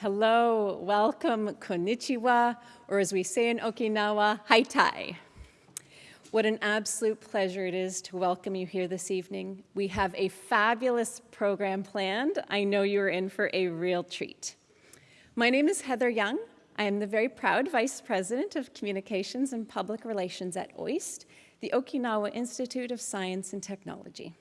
Hello, welcome, konnichiwa, or as we say in Okinawa, haitai. What an absolute pleasure it is to welcome you here this evening. We have a fabulous program planned. I know you're in for a real treat. My name is Heather Young. I am the very proud Vice President of Communications and Public Relations at OIST, the Okinawa Institute of Science and Technology.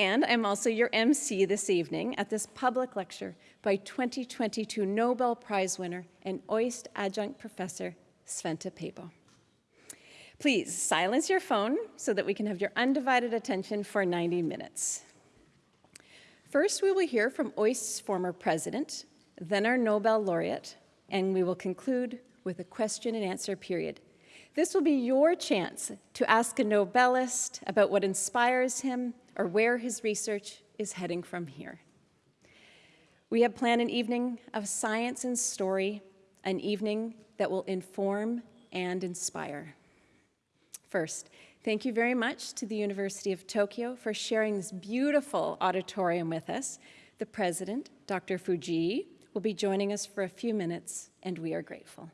And I'm also your MC this evening at this public lecture by 2022 Nobel Prize winner and OIST adjunct professor Svante Pääbo. Please silence your phone so that we can have your undivided attention for 90 minutes. First, we will hear from OIST's former president, then our Nobel laureate, and we will conclude with a question and answer period. This will be your chance to ask a Nobelist about what inspires him or where his research is heading from here. We have planned an evening of science and story, an evening that will inform and inspire. First, thank you very much to the University of Tokyo for sharing this beautiful auditorium with us. The president, Dr. Fujii, will be joining us for a few minutes, and we are grateful.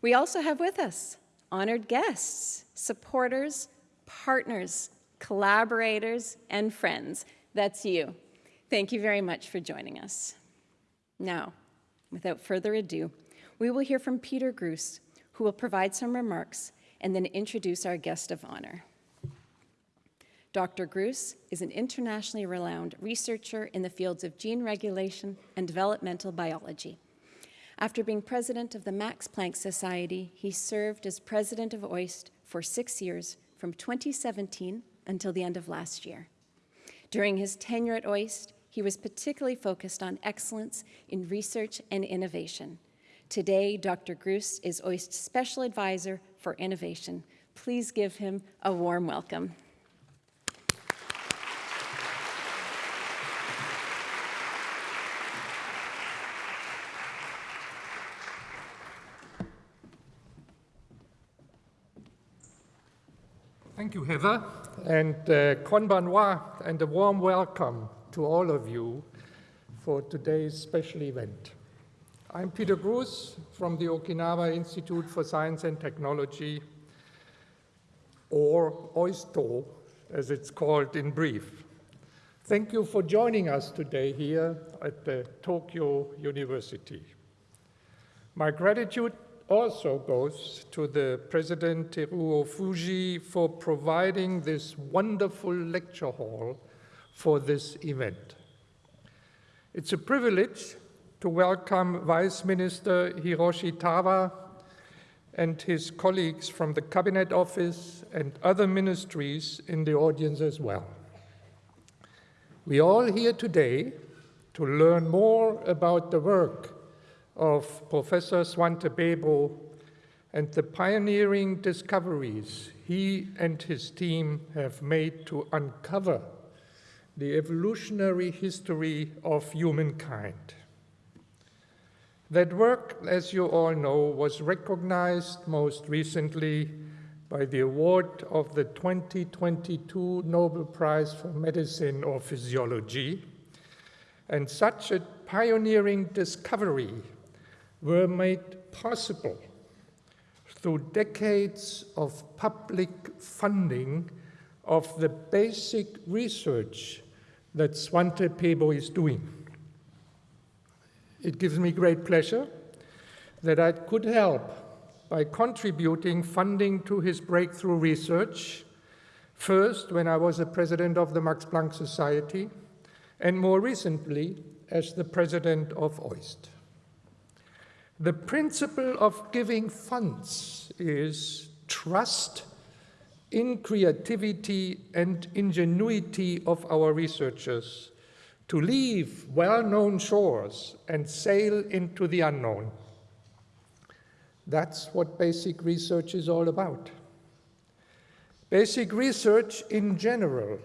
We also have with us honored guests, supporters, partners, collaborators, and friends. That's you. Thank you very much for joining us. Now, without further ado, we will hear from Peter Gruss, who will provide some remarks and then introduce our guest of honor. Dr. Gruss is an internationally renowned researcher in the fields of gene regulation and developmental biology. After being president of the Max Planck Society, he served as president of OIST for six years from 2017 until the end of last year. During his tenure at OIST, he was particularly focused on excellence in research and innovation. Today, Dr. Gruss is OIST's Special Advisor for Innovation. Please give him a warm welcome. Thank you, Heather, and uh, konbanwa, and a warm welcome to all of you for today's special event. I'm Peter Gruss from the Okinawa Institute for Science and Technology, or OISTO, as it's called in brief. Thank you for joining us today here at the Tokyo University. My gratitude also goes to the President Teruo Fujii for providing this wonderful lecture hall for this event. It's a privilege to welcome Vice Minister Hiroshi Tawa and his colleagues from the Cabinet Office and other ministries in the audience as well. We are all here today to learn more about the work of Professor Svante Pääbo and the pioneering discoveries he and his team have made to uncover the evolutionary history of humankind. That work, as you all know, was recognized most recently by the award of the 2022 Nobel Prize for Medicine or Physiology. And such a pioneering discovery were made possible through decades of public funding of the basic research that Svante Pääbo is doing. It gives me great pleasure that I could help by contributing funding to his breakthrough research, first when I was the president of the Max Planck Society, and more recently as the president of OIST. The principle of giving funds is trust in creativity and ingenuity of our researchers to leave well-known shores and sail into the unknown. That's what basic research is all about. Basic research in general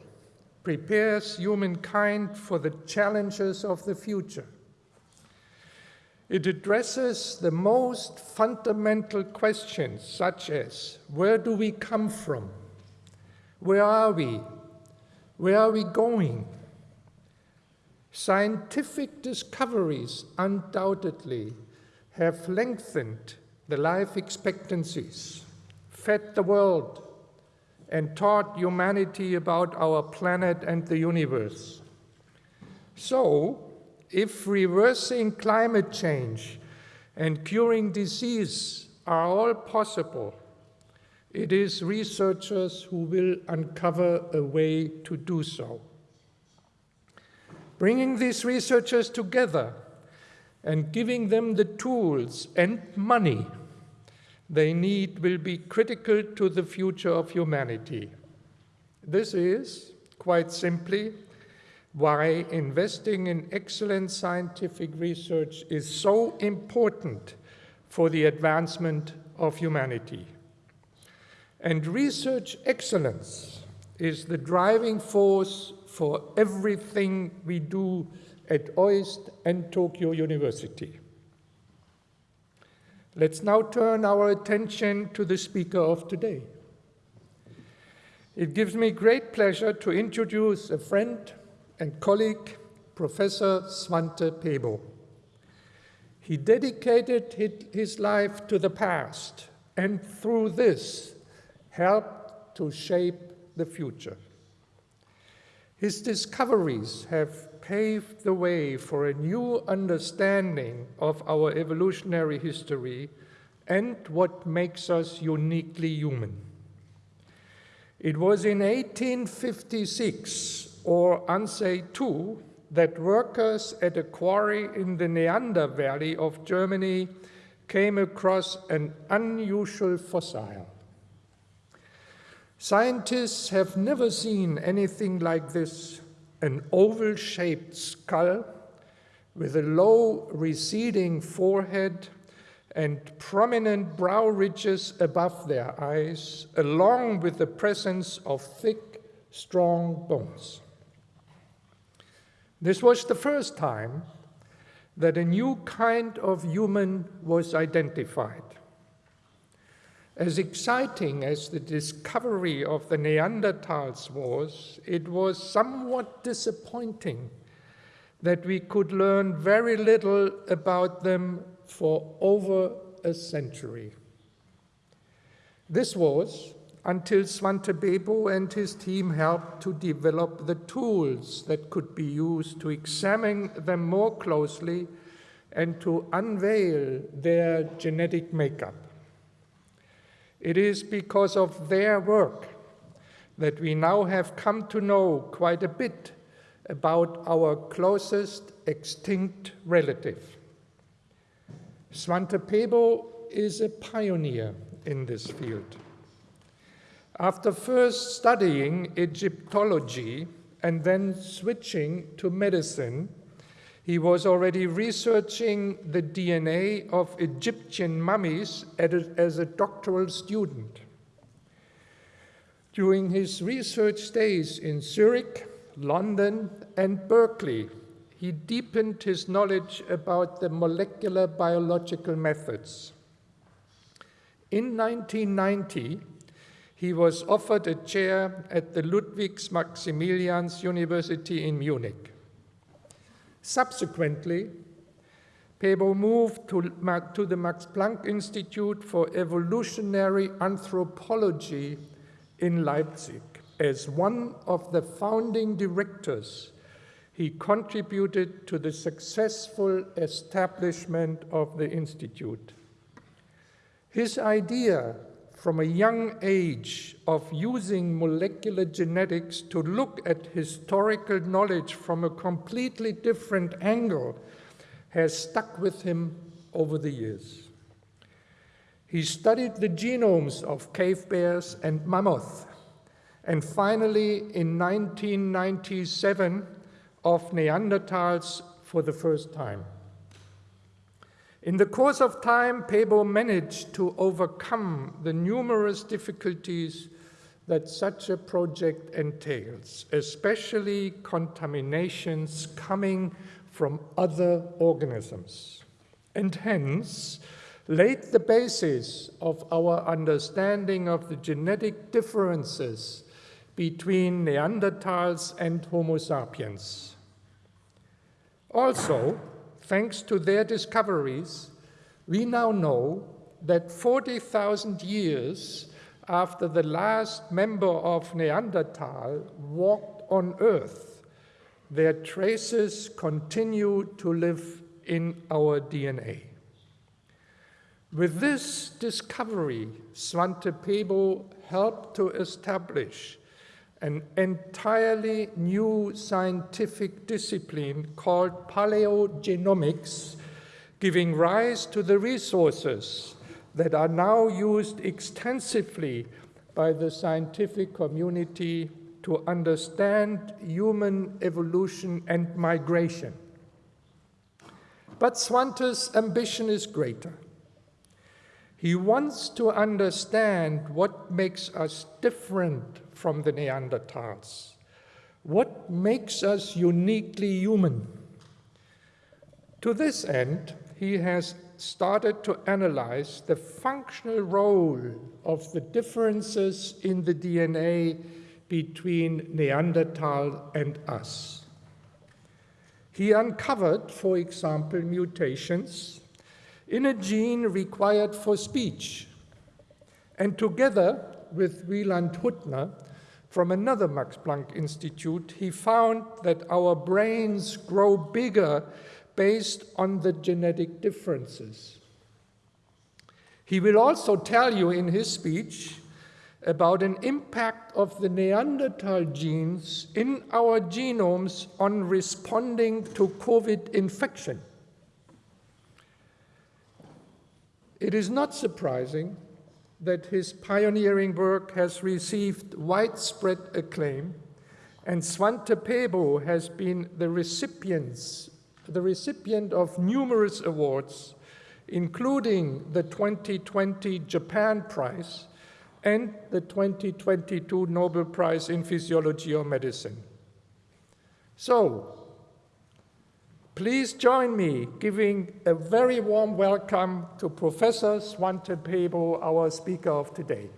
prepares humankind for the challenges of the future it addresses the most fundamental questions, such as where do we come from? Where are we? Where are we going? Scientific discoveries undoubtedly have lengthened the life expectancies, fed the world, and taught humanity about our planet and the universe. So, if reversing climate change and curing disease are all possible, it is researchers who will uncover a way to do so. Bringing these researchers together and giving them the tools and money they need will be critical to the future of humanity. This is, quite simply, why investing in excellent scientific research is so important for the advancement of humanity. And research excellence is the driving force for everything we do at OIST and Tokyo University. Let's now turn our attention to the speaker of today. It gives me great pleasure to introduce a friend and colleague, Professor Svante Pääbo. He dedicated his life to the past and through this helped to shape the future. His discoveries have paved the way for a new understanding of our evolutionary history and what makes us uniquely human. It was in 1856, or Ansei II, that workers at a quarry in the Neander Valley of Germany came across an unusual fossil. Scientists have never seen anything like this, an oval-shaped skull with a low receding forehead and prominent brow ridges above their eyes, along with the presence of thick, strong bones. This was the first time that a new kind of human was identified. As exciting as the discovery of the Neanderthals was, it was somewhat disappointing that we could learn very little about them for over a century. This was until Svante Pääbo and his team helped to develop the tools that could be used to examine them more closely and to unveil their genetic makeup. It is because of their work that we now have come to know quite a bit about our closest extinct relative. Svante Pääbo is a pioneer in this field. After first studying Egyptology and then switching to medicine, he was already researching the DNA of Egyptian mummies as a doctoral student. During his research days in Zurich, London, and Berkeley, he deepened his knowledge about the molecular biological methods. In 1990, he was offered a chair at the Ludwig Maximilians University in Munich. Subsequently, Pääbo moved to, to the Max Planck Institute for Evolutionary Anthropology in Leipzig. As one of the founding directors, he contributed to the successful establishment of the Institute. His idea from a young age of using molecular genetics to look at historical knowledge from a completely different angle has stuck with him over the years. He studied the genomes of cave bears and mammoth, and finally, in 1997, of Neanderthals for the first time. In the course of time, Pääbo managed to overcome the numerous difficulties that such a project entails, especially contaminations coming from other organisms, and hence laid the basis of our understanding of the genetic differences between Neanderthals and Homo sapiens. Also, thanks to their discoveries, we now know that 40,000 years after the last member of Neanderthal walked on Earth, their traces continue to live in our DNA. With this discovery, Svante Pääbo helped to establish an entirely new scientific discipline called paleogenomics, giving rise to the resources that are now used extensively by the scientific community to understand human evolution and migration. But Svante's ambition is greater. He wants to understand what makes us different from the Neanderthals, what makes us uniquely human. To this end, he has started to analyze the functional role of the differences in the DNA between Neanderthal and us. He uncovered, for example, mutations in a gene required for speech. And together with Wieland Huttner from another Max Planck Institute, he found that our brains grow bigger based on the genetic differences. He will also tell you in his speech about an impact of the Neanderthal genes in our genomes on responding to COVID infection. It is not surprising that his pioneering work has received widespread acclaim, and Svante Pääbo has been the, recipients, the recipient of numerous awards, including the 2020 Japan Prize and the 2022 Nobel Prize in Physiology or Medicine. So, Please join me giving a very warm welcome to Professor Svante Pääbo, our speaker of today.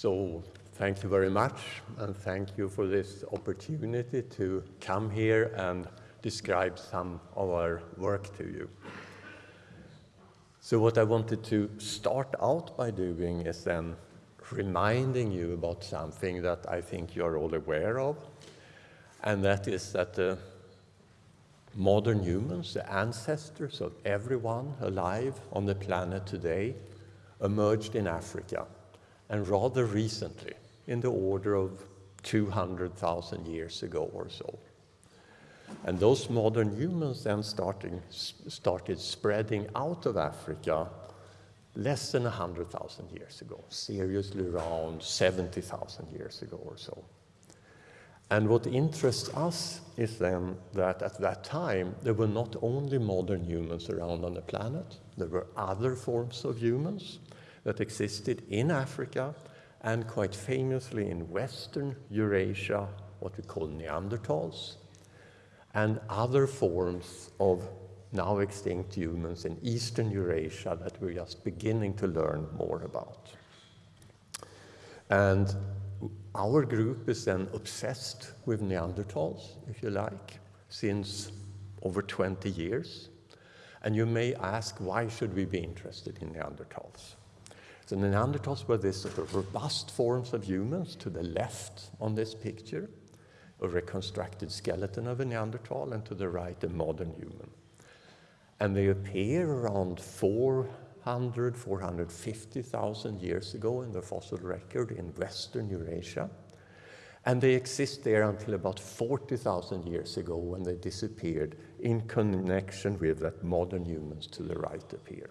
So thank you very much, and thank you for this opportunity to come here and describe some of our work to you. So what I wanted to start out by doing is then reminding you about something that I think you are all aware of, and that is that the modern humans, the ancestors of everyone alive on the planet today, emerged in Africa and rather recently, in the order of 200,000 years ago or so. And those modern humans then starting, started spreading out of Africa less than 100,000 years ago, seriously around 70,000 years ago or so. And what interests us is then that at that time, there were not only modern humans around on the planet, there were other forms of humans that existed in Africa and quite famously in Western Eurasia, what we call Neanderthals, and other forms of now extinct humans in Eastern Eurasia that we're just beginning to learn more about. And our group is then obsessed with Neanderthals, if you like, since over 20 years. And you may ask, why should we be interested in Neanderthals? The Neanderthals were these sort of robust forms of humans to the left on this picture, a reconstructed skeleton of a Neanderthal, and to the right, a modern human. And they appear around 400, 450,000 years ago in the fossil record in Western Eurasia. And they exist there until about 40,000 years ago when they disappeared in connection with that modern humans to the right appear.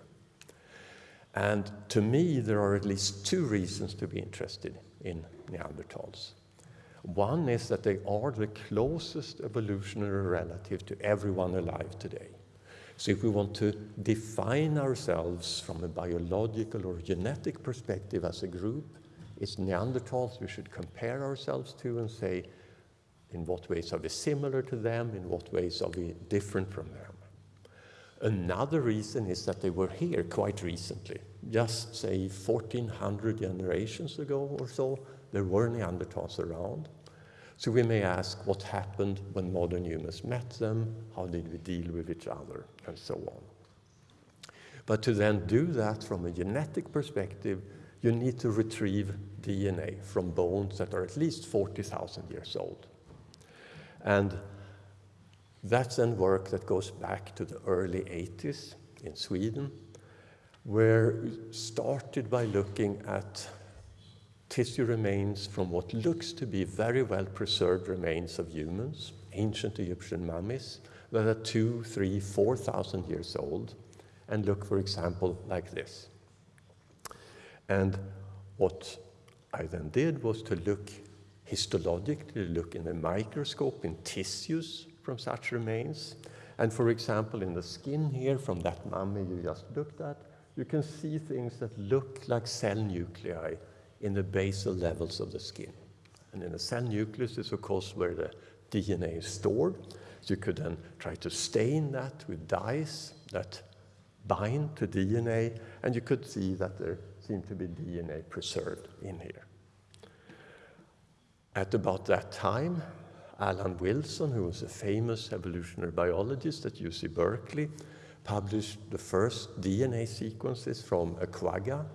And to me, there are at least two reasons to be interested in Neanderthals. One is that they are the closest evolutionary relative to everyone alive today. So if we want to define ourselves from a biological or genetic perspective as a group, it's Neanderthals we should compare ourselves to and say, in what ways are we similar to them? In what ways are we different from them? Another reason is that they were here quite recently, just say 1400 generations ago or so, there were Neanderthals around. So we may ask what happened when modern humans met them, how did we deal with each other, and so on. But to then do that from a genetic perspective, you need to retrieve DNA from bones that are at least 40,000 years old. And that's then work that goes back to the early 80s in Sweden, where we started by looking at tissue remains from what looks to be very well preserved remains of humans, ancient Egyptian mummies, that are two, three, four thousand years old, and look, for example, like this. And what I then did was to look histologically, look in a microscope in tissues from such remains. And for example, in the skin here from that mummy you just looked at, you can see things that look like cell nuclei in the basal levels of the skin. And in the cell nucleus is of course where the DNA is stored. So you could then try to stain that with dyes that bind to DNA, and you could see that there seemed to be DNA preserved in here. At about that time, Alan Wilson, who was a famous evolutionary biologist at UC Berkeley, published the first DNA sequences from a quagga,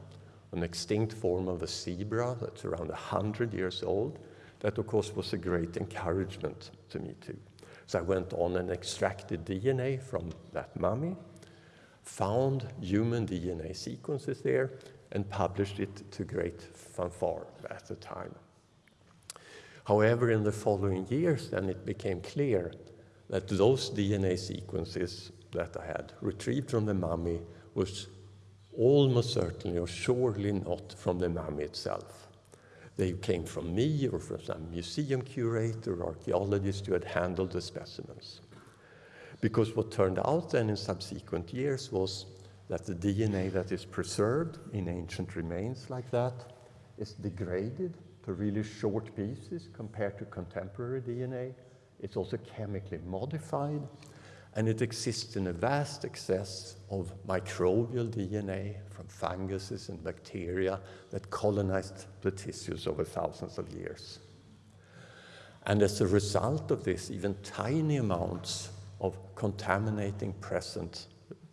an extinct form of a zebra that's around 100 years old. That, of course, was a great encouragement to me, too. So I went on and extracted DNA from that mummy, found human DNA sequences there, and published it to great fanfare at the time. However, in the following years, then it became clear that those DNA sequences that I had retrieved from the mummy was almost certainly or surely not from the mummy itself. They came from me or from some museum curator or archaeologist who had handled the specimens. Because what turned out then in subsequent years was that the DNA that is preserved in ancient remains like that is degraded to really short pieces compared to contemporary DNA. It's also chemically modified, and it exists in a vast excess of microbial DNA from funguses and bacteria that colonized the tissues over thousands of years. And as a result of this, even tiny amounts of contaminating present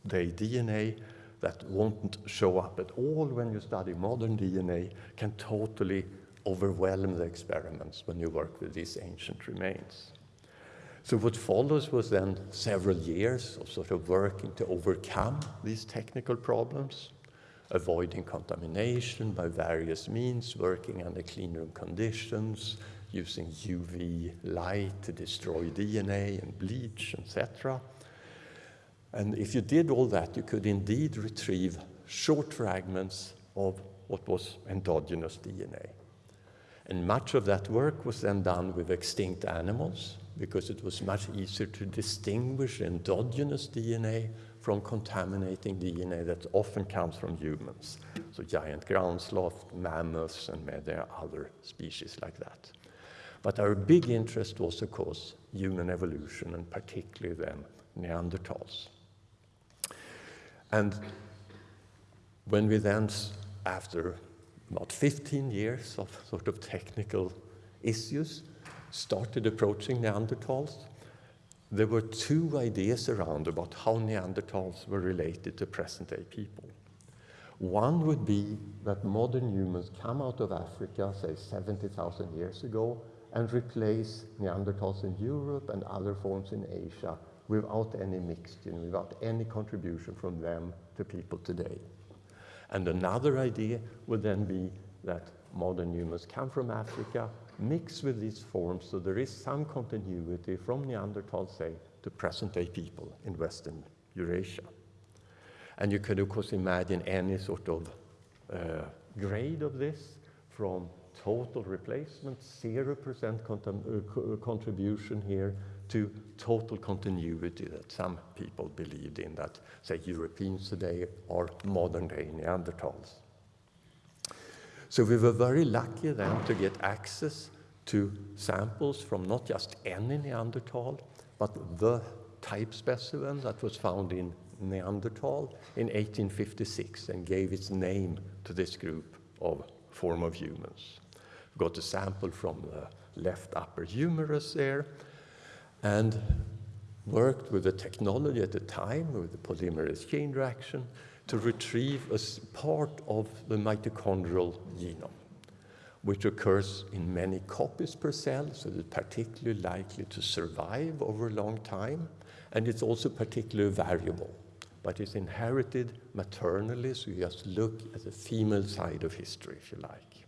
day DNA that won't show up at all when you study modern DNA can totally overwhelm the experiments when you work with these ancient remains. So what follows was then several years of sort of working to overcome these technical problems, avoiding contamination by various means, working under clean room conditions, using UV light to destroy DNA and bleach, etc. And if you did all that, you could indeed retrieve short fragments of what was endogenous DNA. And much of that work was then done with extinct animals because it was much easier to distinguish endogenous DNA from contaminating DNA that often comes from humans. So giant ground sloth, mammoths, and many other species like that. But our big interest was, of course, human evolution, and particularly then Neanderthals. And when we then, after about 15 years of sort of technical issues, started approaching Neanderthals, there were two ideas around about how Neanderthals were related to present-day people. One would be that modern humans come out of Africa, say 70,000 years ago, and replace Neanderthals in Europe and other forms in Asia without any mixture, without any contribution from them to people today. And another idea would then be that modern humans come from Africa, mix with these forms, so there is some continuity from Neanderthal, say, to present-day people in Western Eurasia. And you could, of course, imagine any sort of uh, grade of this from total replacement, 0% uh, contribution here, to total continuity that some people believed in that, say, Europeans today are modern-day Neanderthals. So we were very lucky then to get access to samples from not just any Neanderthal, but the type specimen that was found in Neanderthal in 1856 and gave its name to this group of form of humans. We've got a sample from the left upper humerus there and worked with the technology at the time, with the polymerase chain reaction, to retrieve a part of the mitochondrial genome, which occurs in many copies per cell, so it's particularly likely to survive over a long time, and it's also particularly variable, but it's inherited maternally, so you just look at the female side of history, if you like.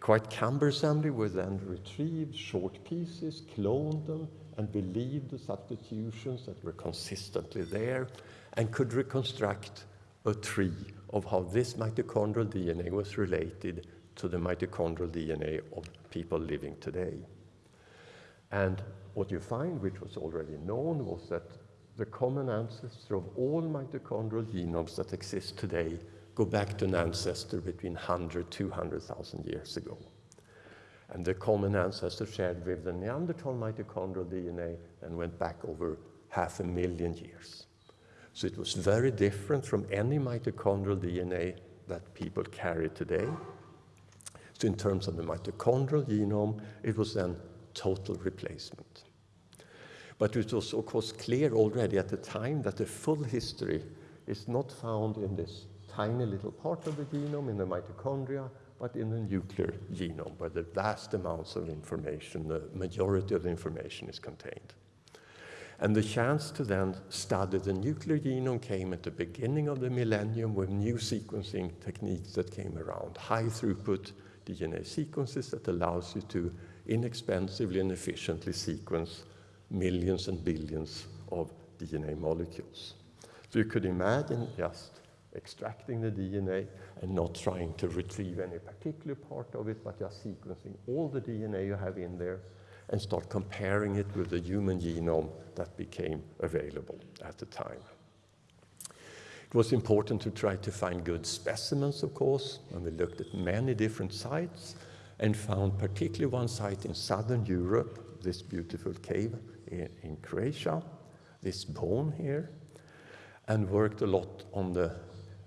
Quite cumbersomely, we then retrieved short pieces, cloned them, and believed the substitutions that were consistently there, and could reconstruct a tree of how this mitochondrial DNA was related to the mitochondrial DNA of people living today. And what you find, which was already known, was that the common ancestor of all mitochondrial genomes that exist today go back to an ancestor between 100, 200,000 years ago. And the common ancestor shared with the Neanderthal mitochondrial DNA and went back over half a million years. So it was very different from any mitochondrial DNA that people carry today. So in terms of the mitochondrial genome, it was then total replacement. But it was of course clear already at the time that the full history is not found in this tiny little part of the genome in the mitochondria, but in the nuclear genome, where the vast amounts of information, the majority of the information is contained. And the chance to then study the nuclear genome came at the beginning of the millennium with new sequencing techniques that came around, high throughput DNA sequences that allows you to inexpensively and efficiently sequence millions and billions of DNA molecules. So you could imagine just extracting the DNA and not trying to retrieve any particular part of it, but just sequencing all the DNA you have in there and start comparing it with the human genome that became available at the time. It was important to try to find good specimens, of course, and we looked at many different sites and found particularly one site in southern Europe, this beautiful cave in, in Croatia, this bone here, and worked a lot on the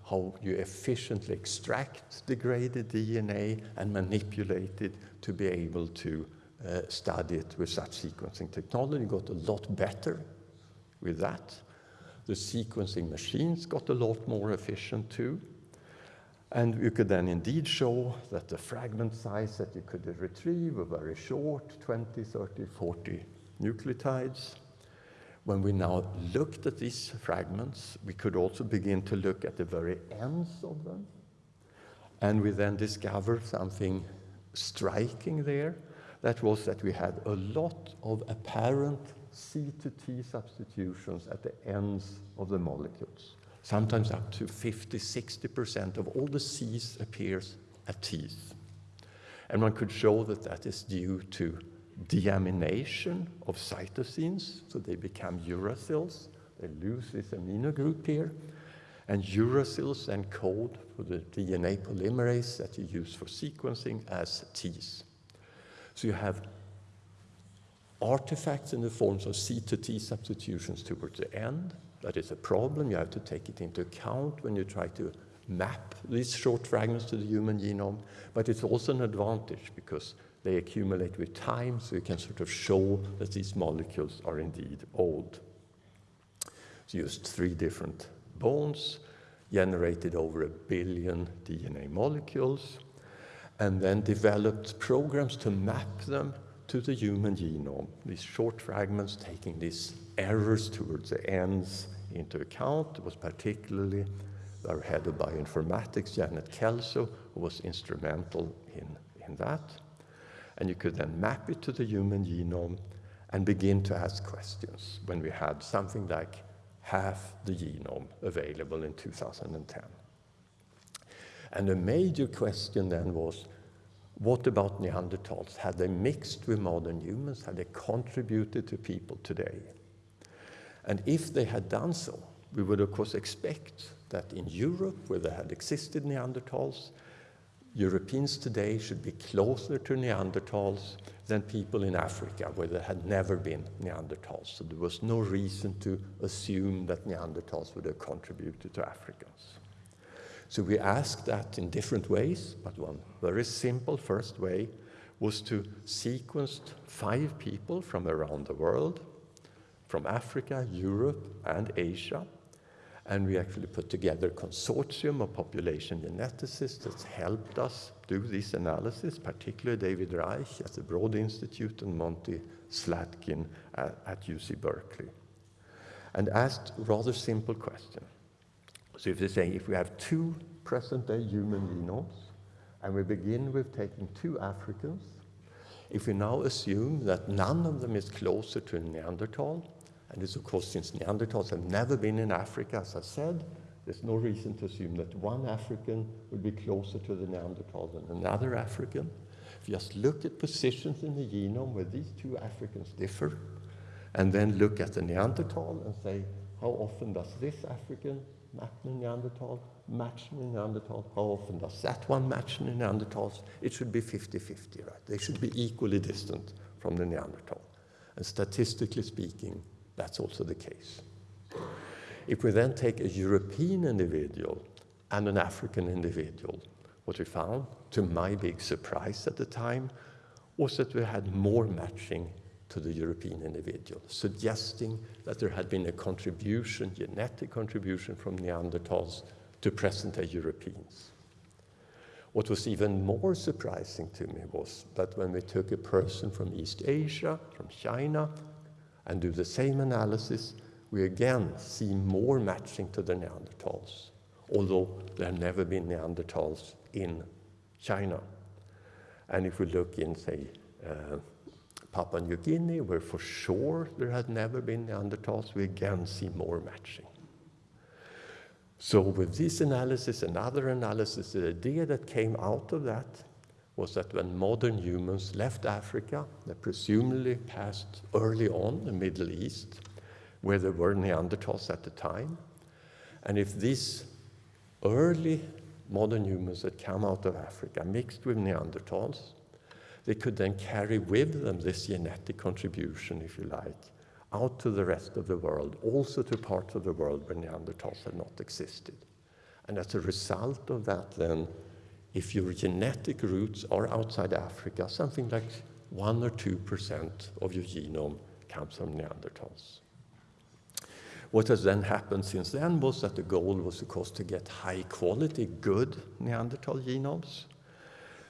how you efficiently extract degraded DNA and manipulate it to be able to uh, study it with such sequencing technology. Got a lot better with that. The sequencing machines got a lot more efficient too. And you could then indeed show that the fragment size that you could retrieve were very short, 20, 30, 40 nucleotides. When we now looked at these fragments, we could also begin to look at the very ends of them. And we then discovered something striking there. That was that we had a lot of apparent C to T substitutions at the ends of the molecules. Sometimes up to 50, 60% of all the C's appears at T's. And one could show that that is due to deamination of cytosines, so they become uracils. They lose this amino group here. And uracils then code for the DNA polymerase that you use for sequencing as Ts. So you have artifacts in the forms of C to T substitutions towards the end. That is a problem. You have to take it into account when you try to map these short fragments to the human genome. But it's also an advantage because they accumulate with time, so you can sort of show that these molecules are indeed old. So used three different bones, generated over a billion DNA molecules, and then developed programs to map them to the human genome. These short fragments taking these errors towards the ends into account was particularly our head of bioinformatics, Janet Kelso, who was instrumental in, in that and you could then map it to the human genome and begin to ask questions when we had something like half the genome available in 2010. And a major question then was, what about Neanderthals? Had they mixed with modern humans? Had they contributed to people today? And if they had done so, we would of course expect that in Europe, where there had existed Neanderthals, Europeans today should be closer to Neanderthals than people in Africa, where there had never been Neanderthals. So there was no reason to assume that Neanderthals would have contributed to Africans. So we asked that in different ways, but one very simple first way was to sequence five people from around the world, from Africa, Europe, and Asia, and we actually put together a consortium of population geneticists that's helped us do this analysis, particularly David Reich at the Broad Institute and Monty Slatkin at, at UC Berkeley, and asked a rather simple question. So if they say, if we have two present-day human genomes, and we begin with taking two Africans, if we now assume that none of them is closer to a Neanderthal, and this, of course, since Neanderthals have never been in Africa, as I said, there's no reason to assume that one African would be closer to the Neanderthal than another African. If you just look at positions in the genome where these two Africans differ, and then look at the Neanderthal and say, how often does this African match the Neanderthal, match the Neanderthal? How often does that one match the Neanderthals? It should be 50-50, right? They should be equally distant from the Neanderthal. And statistically speaking, that's also the case. If we then take a European individual and an African individual, what we found, to my big surprise at the time, was that we had more matching to the European individual, suggesting that there had been a contribution, genetic contribution from Neanderthals to present-day Europeans. What was even more surprising to me was that when we took a person from East Asia, from China, and do the same analysis, we again see more matching to the Neanderthals, although there have never been Neanderthals in China. And if we look in, say, uh, Papua New Guinea, where for sure there had never been Neanderthals, we again see more matching. So with this analysis and other analysis, the idea that came out of that was that when modern humans left Africa, they presumably passed early on the Middle East, where there were Neanderthals at the time. And if these early modern humans that come out of Africa mixed with Neanderthals, they could then carry with them this genetic contribution, if you like, out to the rest of the world, also to parts of the world where Neanderthals had not existed. And as a result of that, then, if your genetic roots are outside Africa, something like 1 or 2% of your genome comes from Neanderthals. What has then happened since then was that the goal was, of course, to get high quality, good Neanderthal genomes.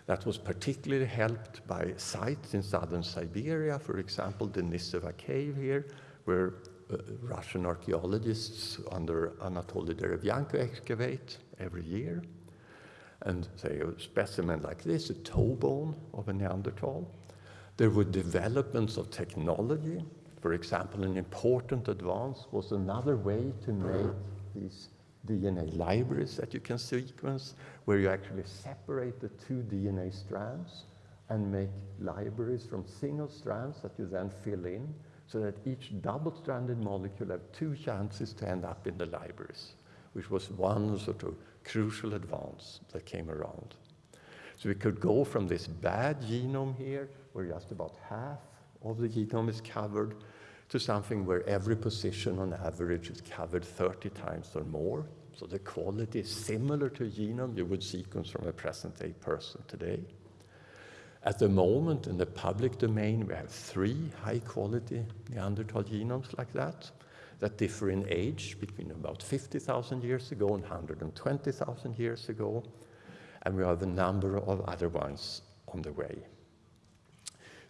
That was particularly helped by sites in southern Siberia, for example, the Denisova cave here, where uh, Russian archaeologists under Anatoly Derevyanko excavate every year and say a specimen like this, a toe bone of a Neanderthal. There were developments of technology. For example, an important advance was another way to make these DNA libraries that you can sequence, where you actually separate the two DNA strands and make libraries from single strands that you then fill in, so that each double-stranded molecule have two chances to end up in the libraries, which was one sort of crucial advance that came around. So we could go from this bad genome here, where just about half of the genome is covered, to something where every position on average is covered 30 times or more. So the quality is similar to a genome you would sequence from a present-day person today. At the moment, in the public domain, we have three high-quality Neanderthal genomes like that that differ in age between about 50,000 years ago and 120,000 years ago. And we have a number of other ones on the way.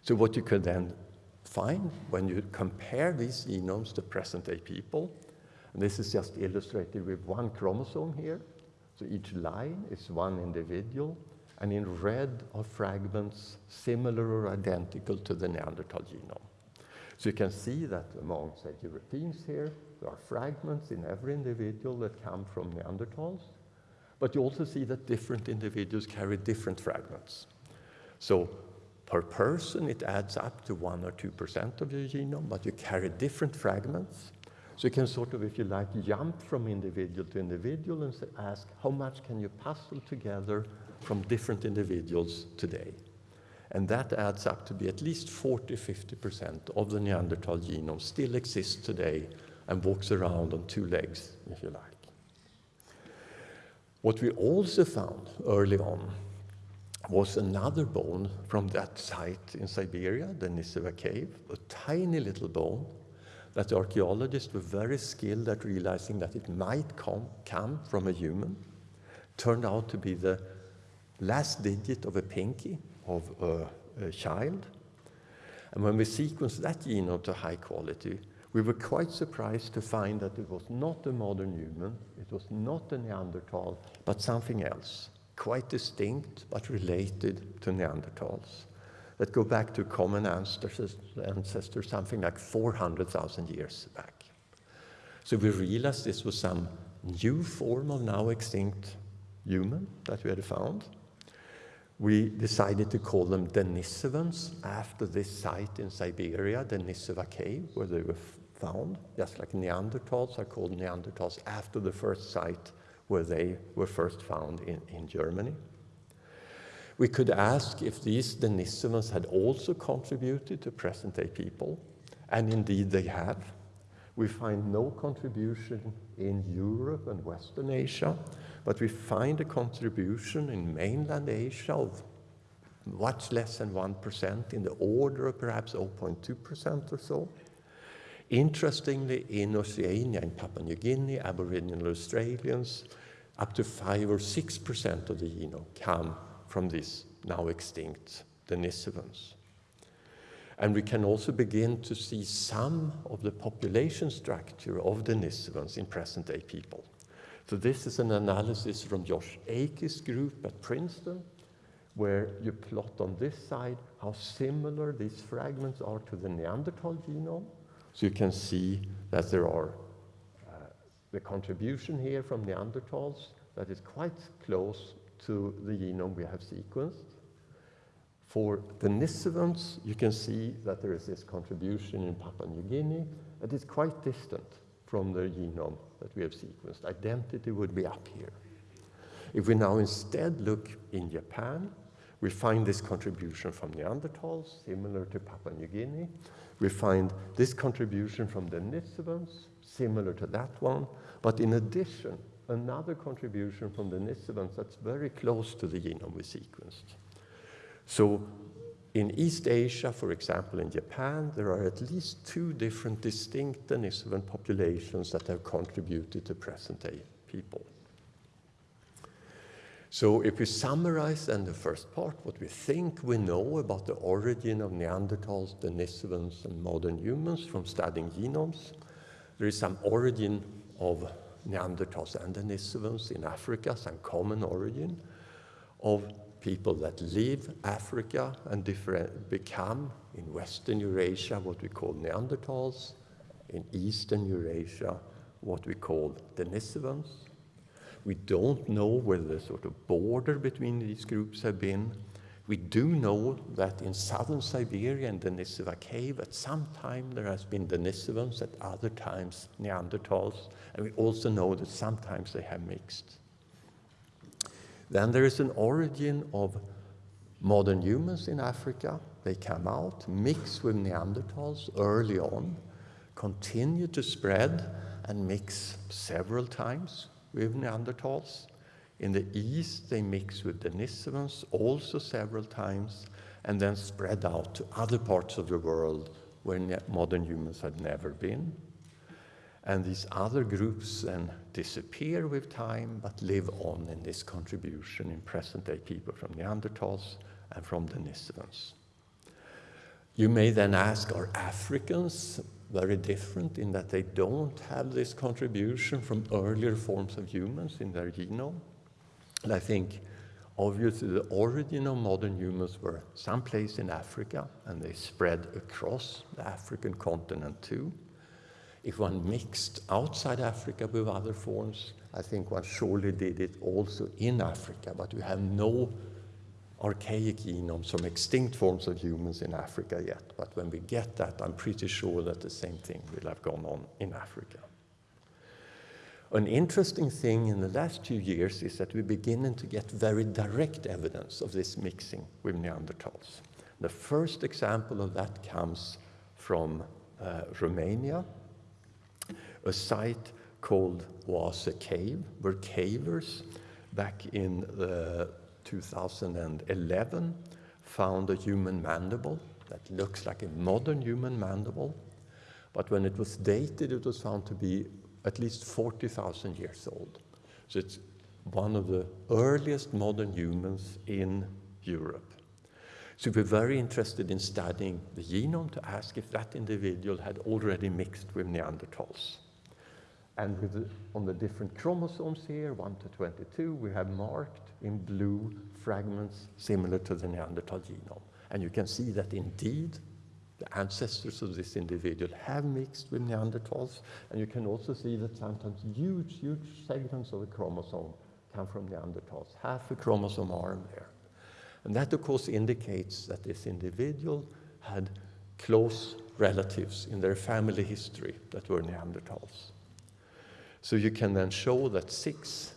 So what you could then find when you compare these genomes to present-day people, and this is just illustrated with one chromosome here. So each line is one individual, and in red are fragments similar or identical to the Neanderthal genome. So you can see that among, say, Europeans here, there are fragments in every individual that come from Neanderthals, but you also see that different individuals carry different fragments. So per person, it adds up to 1 or 2% of your genome, but you carry different fragments. So you can sort of, if you like, jump from individual to individual and ask, how much can you puzzle together from different individuals today? And that adds up to be at least 40, 50% of the Neanderthal genome still exists today and walks around on two legs, if you like. What we also found early on was another bone from that site in Siberia, the Denisova cave, a tiny little bone that the archaeologists were very skilled at realizing that it might come from a human. Turned out to be the last digit of a pinky of a, a child. And when we sequenced that genome to high quality, we were quite surprised to find that it was not a modern human, it was not a Neanderthal, but something else, quite distinct but related to Neanderthals, that go back to common ancestors, ancestors something like 400,000 years back. So we realized this was some new form of now extinct human that we had found. We decided to call them Denisovans after this site in Siberia, Denisova cave, where they were found, just like Neanderthals are called Neanderthals after the first site where they were first found in, in Germany. We could ask if these Denisovans had also contributed to present-day people, and indeed they have. We find no contribution in Europe and Western Asia, but we find a contribution in mainland Asia of much less than 1%, in the order of perhaps 0.2% or so. Interestingly, in Oceania, in Papua New Guinea, Aboriginal Australians, up to 5 or 6% of the genome come from these now extinct Denisovans. And we can also begin to see some of the population structure of the Denisovans in present-day people. So this is an analysis from Josh Akey's group at Princeton, where you plot on this side how similar these fragments are to the Neanderthal genome, so you can see that there are uh, the contribution here from Neanderthals that is quite close to the genome we have sequenced. For the Denisovans, you can see that there is this contribution in Papua New Guinea that is quite distant from the genome that we have sequenced. Identity would be up here. If we now instead look in Japan, we find this contribution from Neanderthals, similar to Papua New Guinea, we find this contribution from the Denisovans, similar to that one, but in addition, another contribution from the Denisovans that's very close to the genome we sequenced. So in East Asia, for example, in Japan, there are at least two different distinct Denisovan populations that have contributed to present-day people. So if we summarize then the first part, what we think we know about the origin of Neanderthals, Denisovans, and modern humans from studying genomes, there is some origin of Neanderthals and Denisovans in Africa, some common origin of people that leave Africa and become in Western Eurasia what we call Neanderthals, in Eastern Eurasia what we call Denisovans, we don't know where the sort of border between these groups have been. We do know that in southern Siberia and Denisova cave, at some time there has been Denisovans, at other times Neanderthals, and we also know that sometimes they have mixed. Then there is an origin of modern humans in Africa. They come out, mix with Neanderthals early on, continue to spread and mix several times with Neanderthals. In the east, they mix with Denisovans also several times, and then spread out to other parts of the world where modern humans had never been. And these other groups then disappear with time, but live on in this contribution in present-day people from Neanderthals and from Denisovans. You may then ask, are Africans very different in that they don't have this contribution from earlier forms of humans in their genome. And I think obviously the origin of modern humans were someplace in Africa and they spread across the African continent too. If one mixed outside Africa with other forms, I think one surely did it also in Africa, but we have no archaic genomes from extinct forms of humans in Africa yet, but when we get that, I'm pretty sure that the same thing will have gone on in Africa. An interesting thing in the last few years is that we're beginning to get very direct evidence of this mixing with Neanderthals. The first example of that comes from uh, Romania, a site called Oase Cave, where cavers back in the 2011 found a human mandible that looks like a modern human mandible. But when it was dated, it was found to be at least 40,000 years old. So it's one of the earliest modern humans in Europe. So we're very interested in studying the genome to ask if that individual had already mixed with Neanderthals. And the, on the different chromosomes here, 1 to 22, we have marked in blue fragments similar to the Neanderthal genome. And you can see that indeed the ancestors of this individual have mixed with Neanderthals. And you can also see that sometimes huge, huge segments of the chromosome come from Neanderthals, half a chromosome arm there. And that, of course, indicates that this individual had close relatives in their family history that were Neanderthals. So you can then show that six,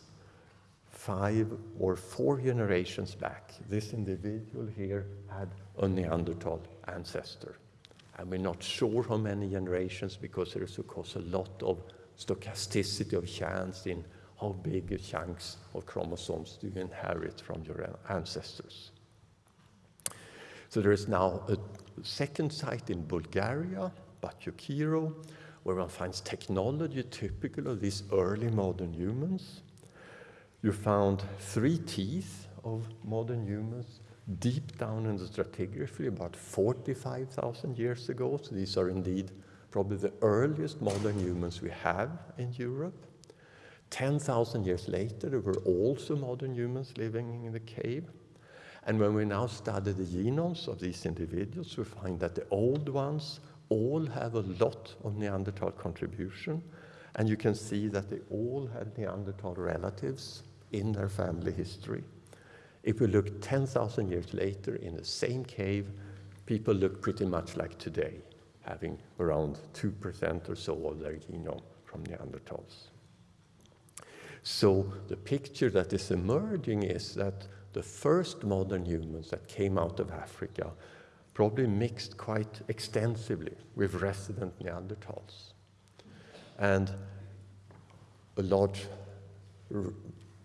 five, or four generations back, this individual here had a Neanderthal ancestor. And we're not sure how many generations because there is, of course, a lot of stochasticity of chance in how big chunks of chromosomes do you inherit from your ancestors. So there is now a second site in Bulgaria, Bacho Kiro, where one finds technology typical of these early modern humans. You found three teeth of modern humans deep down in the stratigraphy about 45,000 years ago. So these are indeed probably the earliest modern humans we have in Europe. 10,000 years later, there were also modern humans living in the cave. And when we now study the genomes of these individuals, we find that the old ones all have a lot of Neanderthal contribution. And you can see that they all had Neanderthal relatives in their family history. If we look 10,000 years later in the same cave, people look pretty much like today, having around 2% or so of their genome from Neanderthals. So the picture that is emerging is that the first modern humans that came out of Africa probably mixed quite extensively with resident Neanderthals. And a large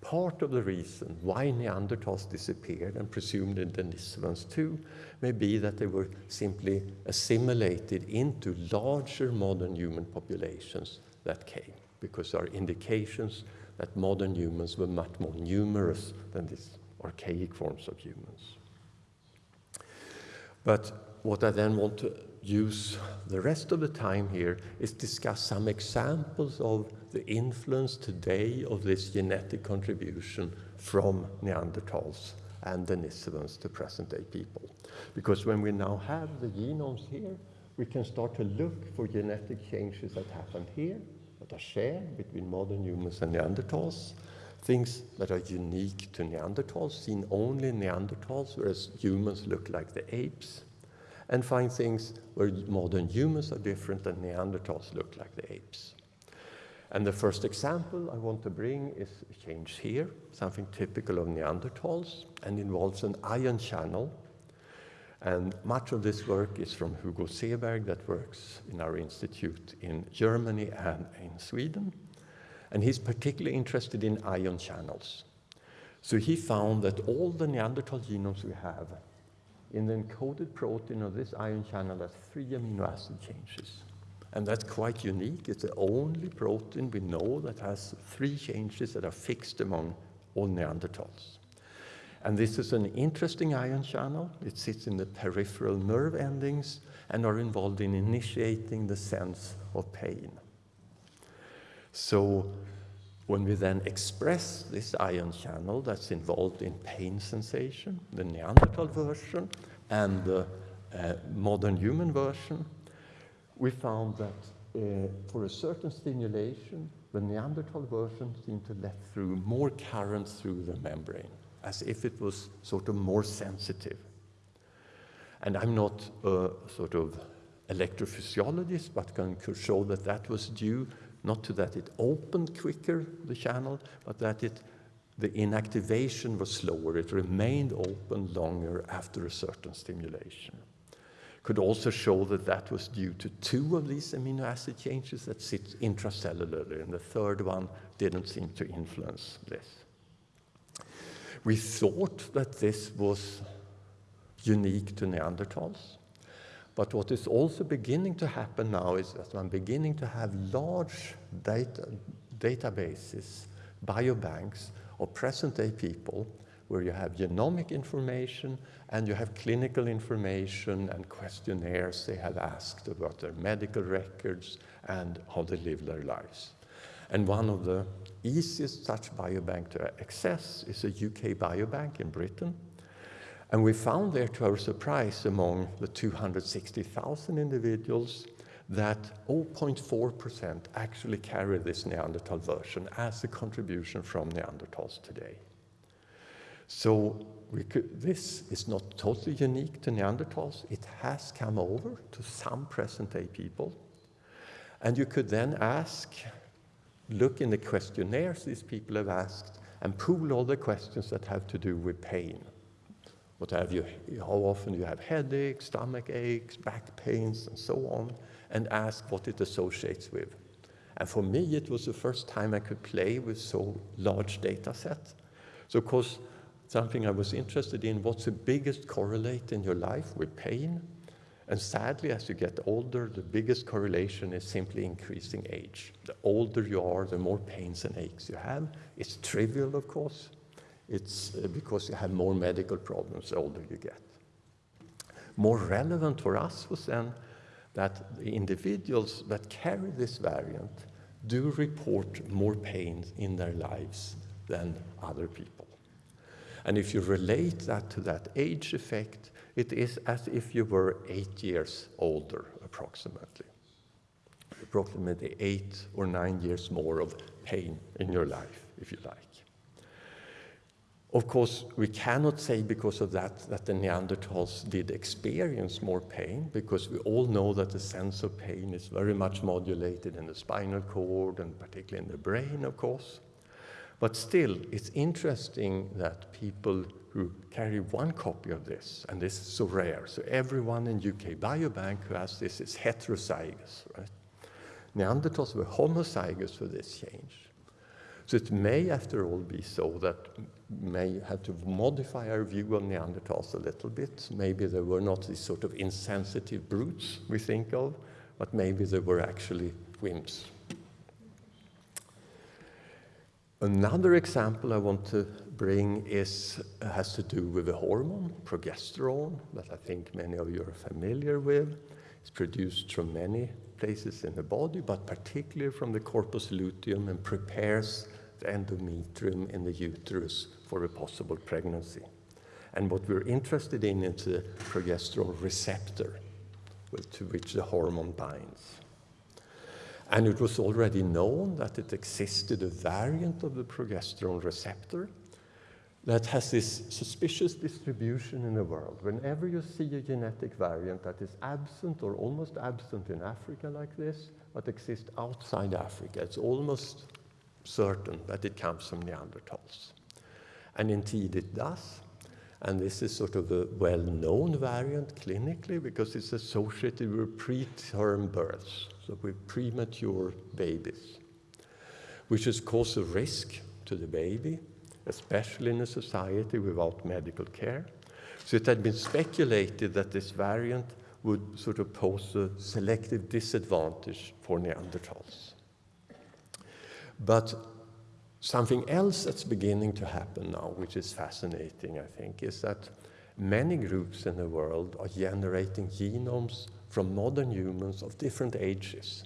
part of the reason why Neanderthals disappeared and presumed in Denisovans too may be that they were simply assimilated into larger modern human populations that came, because there are indications that modern humans were much more numerous than these archaic forms of humans. But what I then want to use the rest of the time here is discuss some examples of the influence today of this genetic contribution from Neanderthals and Denisovans to present-day people. Because when we now have the genomes here, we can start to look for genetic changes that happen here, that are shared between modern humans and Neanderthals, things that are unique to Neanderthals, seen only in Neanderthals, whereas humans look like the apes, and find things where modern humans are different than Neanderthals look like the apes. And the first example I want to bring is a change here, something typical of Neanderthals, and involves an ion channel. And much of this work is from Hugo Zeberg that works in our institute in Germany and in Sweden. And he's particularly interested in ion channels. So he found that all the Neanderthal genomes we have in the encoded protein of this ion channel has three amino acid changes. And that's quite unique. It's the only protein we know that has three changes that are fixed among all Neanderthals. And this is an interesting ion channel. It sits in the peripheral nerve endings and are involved in initiating the sense of pain. So when we then express this ion channel that's involved in pain sensation, the Neanderthal version and the uh, modern human version, we found that uh, for a certain stimulation, the Neanderthal version seemed to let through more current through the membrane as if it was sort of more sensitive. And I'm not a sort of electrophysiologist, but can show that that was due not to that it opened quicker, the channel, but that it, the inactivation was slower. It remained open longer after a certain stimulation. Could also show that that was due to two of these amino acid changes that sit intracellularly, and the third one didn't seem to influence this. We thought that this was unique to Neanderthals. But what is also beginning to happen now is that I'm beginning to have large data, databases, biobanks of present-day people where you have genomic information and you have clinical information and questionnaires they have asked about their medical records and how they live their lives. And one of the easiest such biobank to access is a UK biobank in Britain. And we found there, to our surprise, among the 260,000 individuals, that 0.4% actually carry this Neanderthal version as a contribution from Neanderthals today. So could, this is not totally unique to Neanderthals. It has come over to some present-day people. And you could then ask, look in the questionnaires these people have asked, and pool all the questions that have to do with pain. What have you, how often you have headaches, stomach aches, back pains, and so on, and ask what it associates with. And for me, it was the first time I could play with so large data set. So of course, something I was interested in, what's the biggest correlate in your life with pain? And sadly, as you get older, the biggest correlation is simply increasing age. The older you are, the more pains and aches you have. It's trivial, of course, it's uh, because you have more medical problems the older you get. More relevant for us was then that the individuals that carry this variant do report more pain in their lives than other people. And if you relate that to that age effect, it is as if you were eight years older, approximately. Approximately eight or nine years more of pain in your life, if you like. Of course, we cannot say because of that that the Neanderthals did experience more pain, because we all know that the sense of pain is very much modulated in the spinal cord and particularly in the brain, of course. But still, it's interesting that people who carry one copy of this, and this is so rare, so everyone in UK Biobank who has this is heterozygous, right? Neanderthals were homozygous for this change. So it may, after all, be so that may have to modify our view of Neanderthals a little bit. Maybe they were not these sort of insensitive brutes we think of, but maybe they were actually wimps. Another example I want to bring is, has to do with the hormone, progesterone, that I think many of you are familiar with. It's produced from many places in the body, but particularly from the corpus luteum and prepares the endometrium in the uterus for a possible pregnancy. And what we're interested in is the progesterone receptor to which the hormone binds. And it was already known that it existed a variant of the progesterone receptor that has this suspicious distribution in the world. Whenever you see a genetic variant that is absent or almost absent in Africa like this, but exists outside Africa, it's almost certain that it comes from Neanderthals. And indeed it does. And this is sort of a well-known variant clinically because it's associated with preterm births, so with premature babies, which is cause a risk to the baby, especially in a society without medical care. So it had been speculated that this variant would sort of pose a selective disadvantage for Neanderthals. But something else that's beginning to happen now, which is fascinating, I think, is that many groups in the world are generating genomes from modern humans of different ages.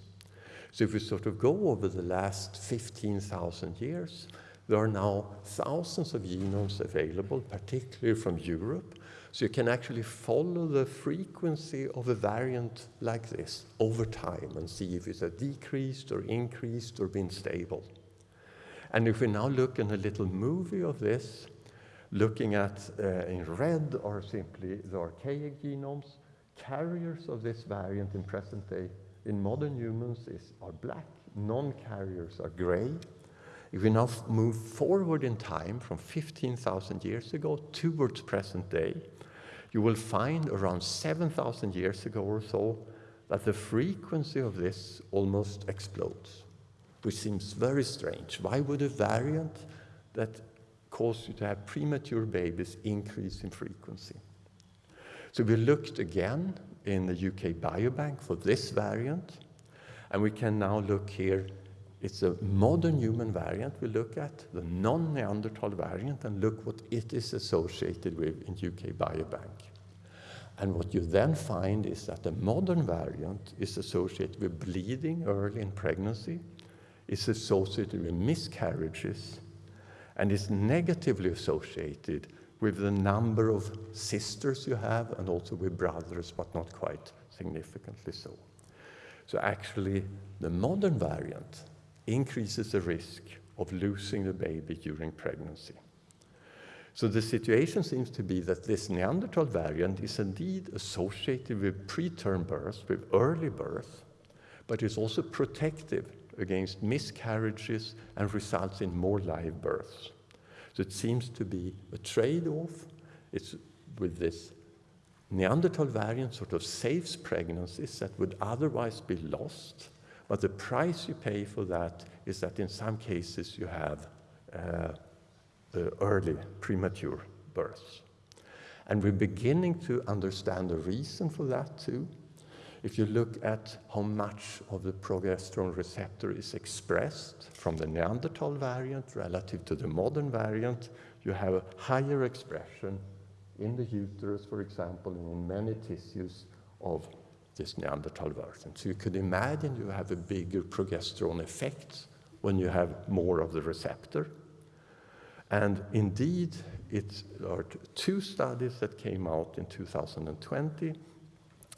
So if we sort of go over the last 15,000 years, there are now thousands of genomes available, particularly from Europe. So you can actually follow the frequency of a variant like this over time and see if it's a decreased or increased or been stable. And if we now look in a little movie of this, looking at uh, in red are simply the archaic genomes. Carriers of this variant in present day in modern humans is, are black, non-carriers are gray. If we now move forward in time from 15,000 years ago towards present day, you will find around 7,000 years ago or so that the frequency of this almost explodes, which seems very strange. Why would a variant that cause you to have premature babies increase in frequency? So we looked again in the UK Biobank for this variant, and we can now look here. It's a modern human variant we look at, the non-Neanderthal variant, and look what it is associated with in UK Biobank. And what you then find is that the modern variant is associated with bleeding early in pregnancy, is associated with miscarriages, and is negatively associated with the number of sisters you have and also with brothers, but not quite significantly so. So actually, the modern variant increases the risk of losing the baby during pregnancy. So the situation seems to be that this Neanderthal variant is indeed associated with preterm birth, with early birth, but is also protective against miscarriages and results in more live births. So it seems to be a trade-off. It's with this Neanderthal variant sort of saves pregnancies that would otherwise be lost, but the price you pay for that is that in some cases you have uh, Uh, early premature births. And we're beginning to understand the reason for that too. If you look at how much of the progesterone receptor is expressed from the Neanderthal variant relative to the modern variant, you have a higher expression in the uterus, for example, and in many tissues of this Neanderthal version. So you could imagine you have a bigger progesterone effect when you have more of the receptor. And indeed, it are two studies that came out in 2020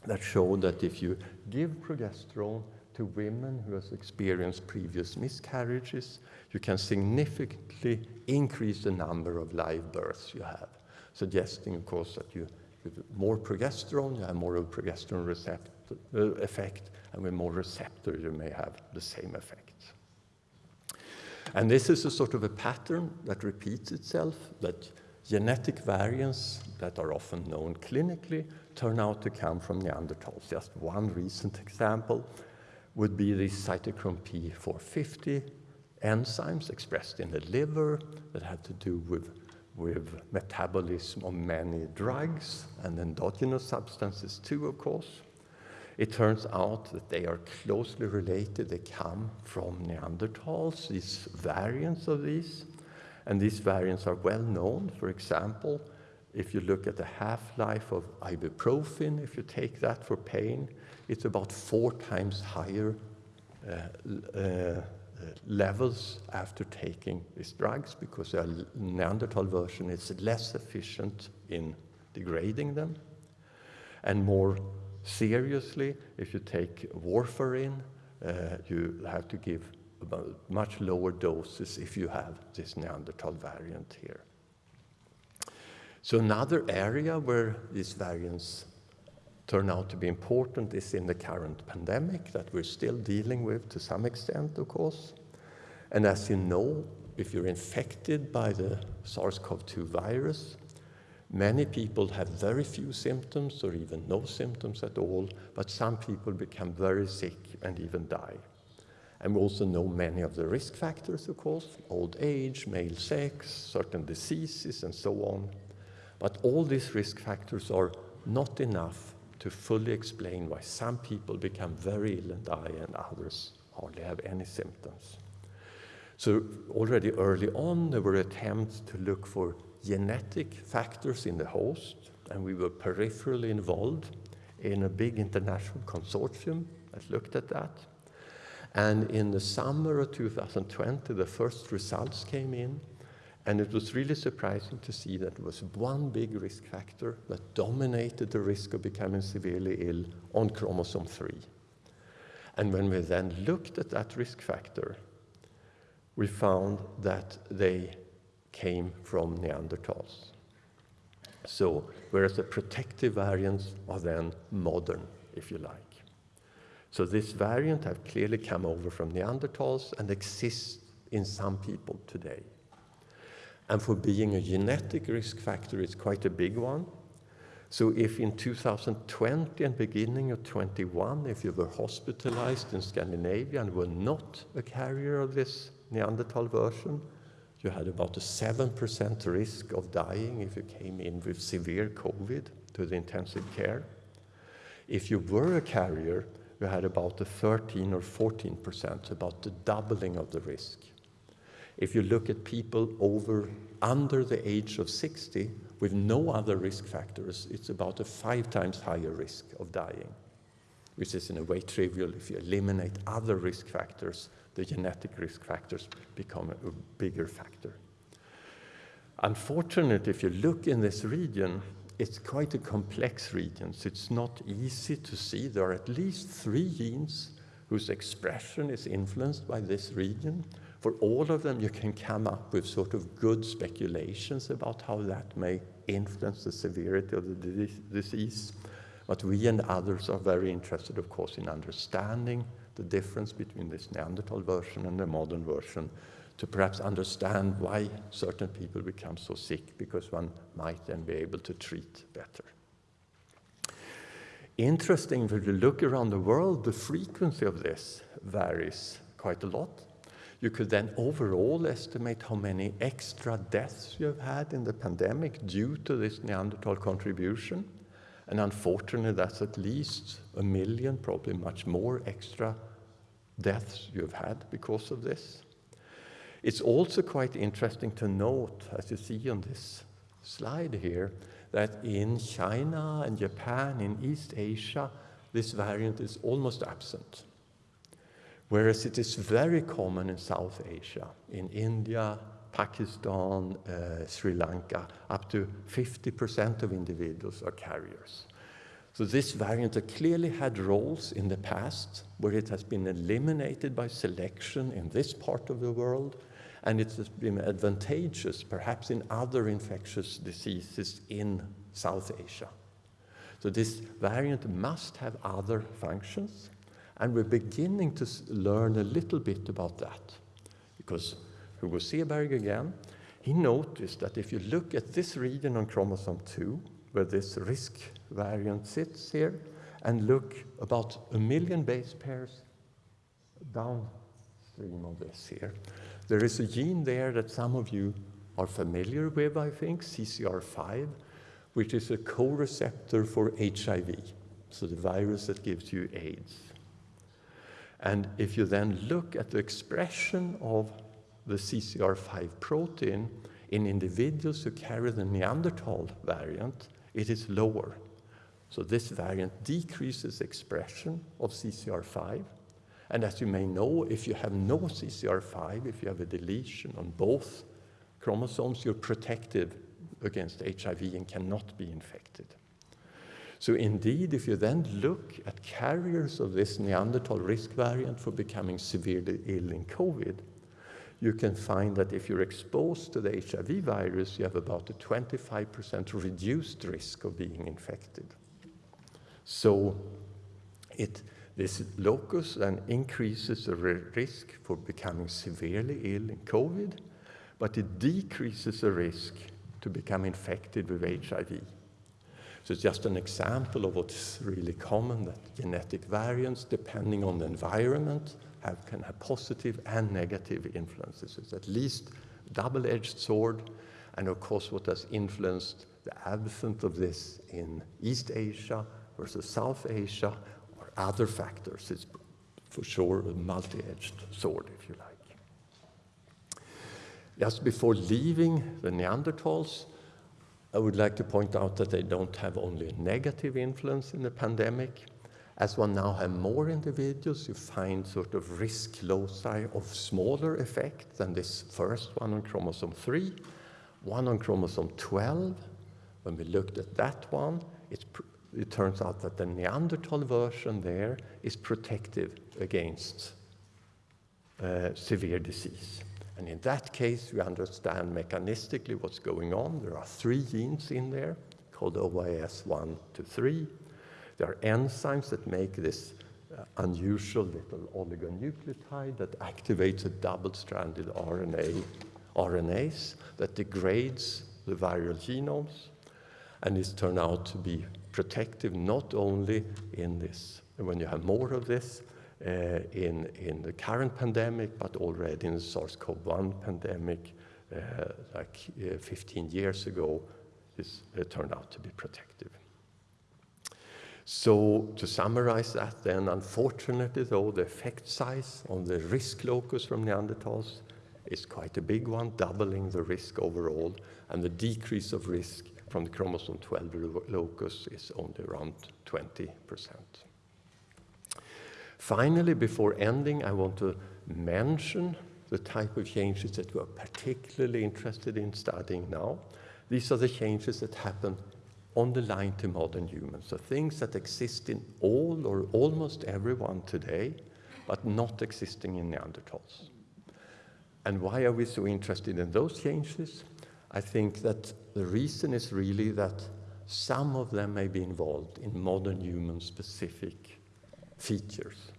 that showed that if you give progesterone to women who has experienced previous miscarriages, you can significantly increase the number of live births you have, suggesting, of course, that you with more progesterone, you have more of progesterone receptor, uh, effect, and with more receptor, you may have the same effect. And this is a sort of a pattern that repeats itself, that genetic variants that are often known clinically turn out to come from Neanderthals. Just one recent example would be the cytochrome P450 enzymes expressed in the liver that had to do with, with metabolism of many drugs and endogenous substances too, of course. It turns out that they are closely related. They come from Neanderthals, these variants of these. And these variants are well known. For example, if you look at the half-life of ibuprofen, if you take that for pain, it's about four times higher uh, uh, levels after taking these drugs because the Neanderthal version is less efficient in degrading them. And more seriously, if you take warfarin, uh, you have to give much lower doses if you have this Neanderthal variant here. So another area where these variants turn out to be important is in the current pandemic that we're still dealing with to some extent, of course. And as you know, if you're infected by the SARS-CoV-2 virus, many people have very few symptoms or even no symptoms at all, but some people become very sick and even die. And we also know many of the risk factors, of course, old age, male sex, certain diseases, and so on. But all these risk factors are not enough to fully explain why some people become very ill and die and others hardly have any symptoms. So already early on, there were attempts to look for genetic factors in the host, and we were peripherally involved in a big international consortium that looked at that. And in the summer of 2020, the first results came in, and it was really surprising to see that there was one big risk factor that dominated the risk of becoming severely ill on chromosome 3. And when we then looked at that risk factor, we found that they came from Neanderthals. So, whereas the protective variants are then modern, if you like. So this variant have clearly come over from Neanderthals and exists in some people today. And for being a genetic risk factor, it's quite a big one. So if in 2020 and beginning of 21, if you were hospitalized in Scandinavia and were not a carrier of this Neanderthal version, you had about a 7% risk of dying if you came in with severe COVID to the intensive care. If you were a carrier, you had about a 13 or 14%, about the doubling of the risk. If you look at people over under the age of 60 with no other risk factors, it's about a five times higher risk of dying, which is in a way trivial. If you eliminate other risk factors, the genetic risk factors become a bigger factor. Unfortunately, if you look in this region, it's quite a complex region, so it's not easy to see. There are at least three genes whose expression is influenced by this region. For all of them, you can come up with sort of good speculations about how that may influence the severity of the disease. But we and others are very interested, of course, in understanding the difference between this Neanderthal version and the modern version to perhaps understand why certain people become so sick because one might then be able to treat better. Interesting, if you look around the world, the frequency of this varies quite a lot. You could then overall estimate how many extra deaths you have had in the pandemic due to this Neanderthal contribution. And unfortunately, that's at least a million, probably much more extra deaths you've had because of this. It's also quite interesting to note, as you see on this slide here, that in China and Japan, in East Asia, this variant is almost absent. Whereas it is very common in South Asia, in India, Pakistan, uh, Sri Lanka, up to 50% of individuals are carriers. So this variant clearly had roles in the past where it has been eliminated by selection in this part of the world and it has been advantageous perhaps in other infectious diseases in South Asia. So this variant must have other functions, and we're beginning to learn a little bit about that. Because Hugo Zeberg again, he noticed that if you look at this region on chromosome 2, where this risk variant sits here, and look about a million base pairs downstream of this here, there is a gene there that some of you are familiar with, I think, CCR5, which is a co-receptor for HIV, so the virus that gives you AIDS. And if you then look at the expression of the CCR5 protein in individuals who carry the Neanderthal variant, it is lower. So this variant decreases expression of CCR5, and as you may know, if you have no CCR5, if you have a deletion on both chromosomes, you're protected against HIV and cannot be infected. So indeed, if you then look at carriers of this Neanderthal risk variant for becoming severely ill in COVID, you can find that if you're exposed to the HIV virus, you have about a 25% reduced risk of being infected. So it, this locus then increases the risk for becoming severely ill in COVID, but it decreases the risk to become infected with HIV. So it's just an example of what's really common, that genetic variants, depending on the environment, have, can have positive and negative influences. It's at least double-edged sword, and of course what has influenced the absence of this in East Asia versus South Asia or other factors. It's for sure a multi-edged sword, if you like. Just before leaving the Neanderthals, I would like to point out that they don't have only a negative influence in the pandemic. As one now have more individuals, you find sort of risk loci of smaller effect than this first one on chromosome 3. One on chromosome 12, when we looked at that one, it turns out that the Neanderthal version there is protective against uh, severe disease. And in that case, we understand mechanistically what's going on. There are three genes in there called OAS1 to 3. There are enzymes that make this uh, unusual little oligonucleotide that activates a double-stranded RNA, RNase that degrades the viral genomes and is turned out to be protective not only in this, when you have more of this, uh, in, in the current pandemic, but already in the SARS-CoV-1 pandemic, uh, like uh, 15 years ago, this uh, turned out to be protective. So to summarize that then, unfortunately though, the effect size on the risk locus from Neanderthals is quite a big one, doubling the risk overall, and the decrease of risk from the chromosome 12 locus is only around 20%. Finally, before ending, I want to mention the type of changes that we are particularly interested in studying now. These are the changes that happen on the line to modern humans. So things that exist in all or almost everyone today, but not existing in Neanderthals. And why are we so interested in those changes? I think that the reason is really that some of them may be involved in modern human specific features.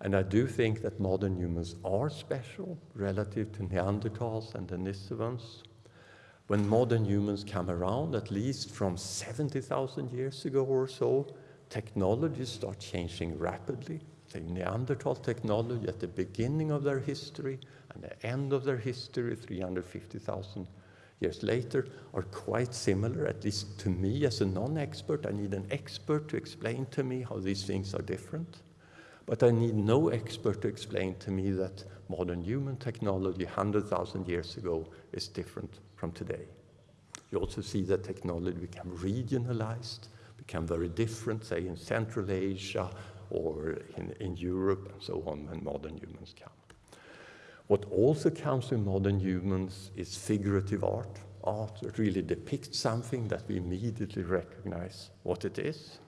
And I do think that modern humans are special relative to Neanderthals and Denisovans. When modern humans come around, at least from 70,000 years ago or so, technologies start changing rapidly. The Neanderthal technology at the beginning of their history and the end of their history, 350,000 years later, are quite similar, at least to me as a non-expert. I need an expert to explain to me how these things are different. But I need no expert to explain to me that modern human technology 100,000 years ago is different from today. You also see that technology become regionalized, become very different, say in Central Asia or in, in Europe and so on when modern humans come. What also comes with modern humans is figurative art, art that really depicts something that we immediately recognize what it is.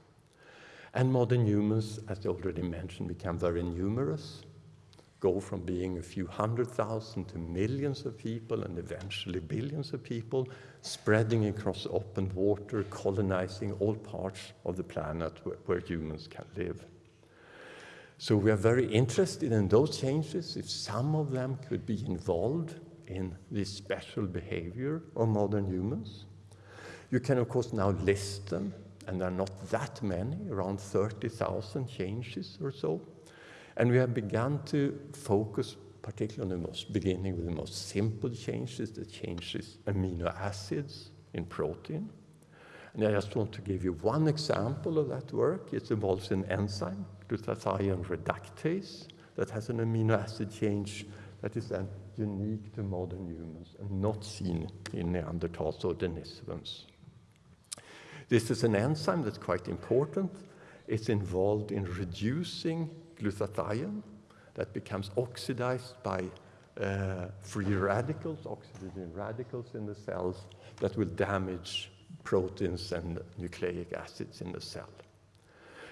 And modern humans, as I already mentioned, become very numerous, go from being a few hundred thousand to millions of people and eventually billions of people, spreading across open water, colonizing all parts of the planet where, where humans can live. So we are very interested in those changes, if some of them could be involved in this special behavior of modern humans. You can, of course, now list them and there are not that many, around 30,000 changes or so. And we have begun to focus particularly on the most beginning with the most simple changes, the changes amino acids in protein. And I just want to give you one example of that work. It involves an enzyme, glutathione reductase, that has an amino acid change that is then unique to modern humans and not seen in Neanderthals or Denisovans. This is an enzyme that's quite important. It's involved in reducing glutathione that becomes oxidized by uh, free radicals, oxygen radicals in the cells that will damage proteins and nucleic acids in the cell.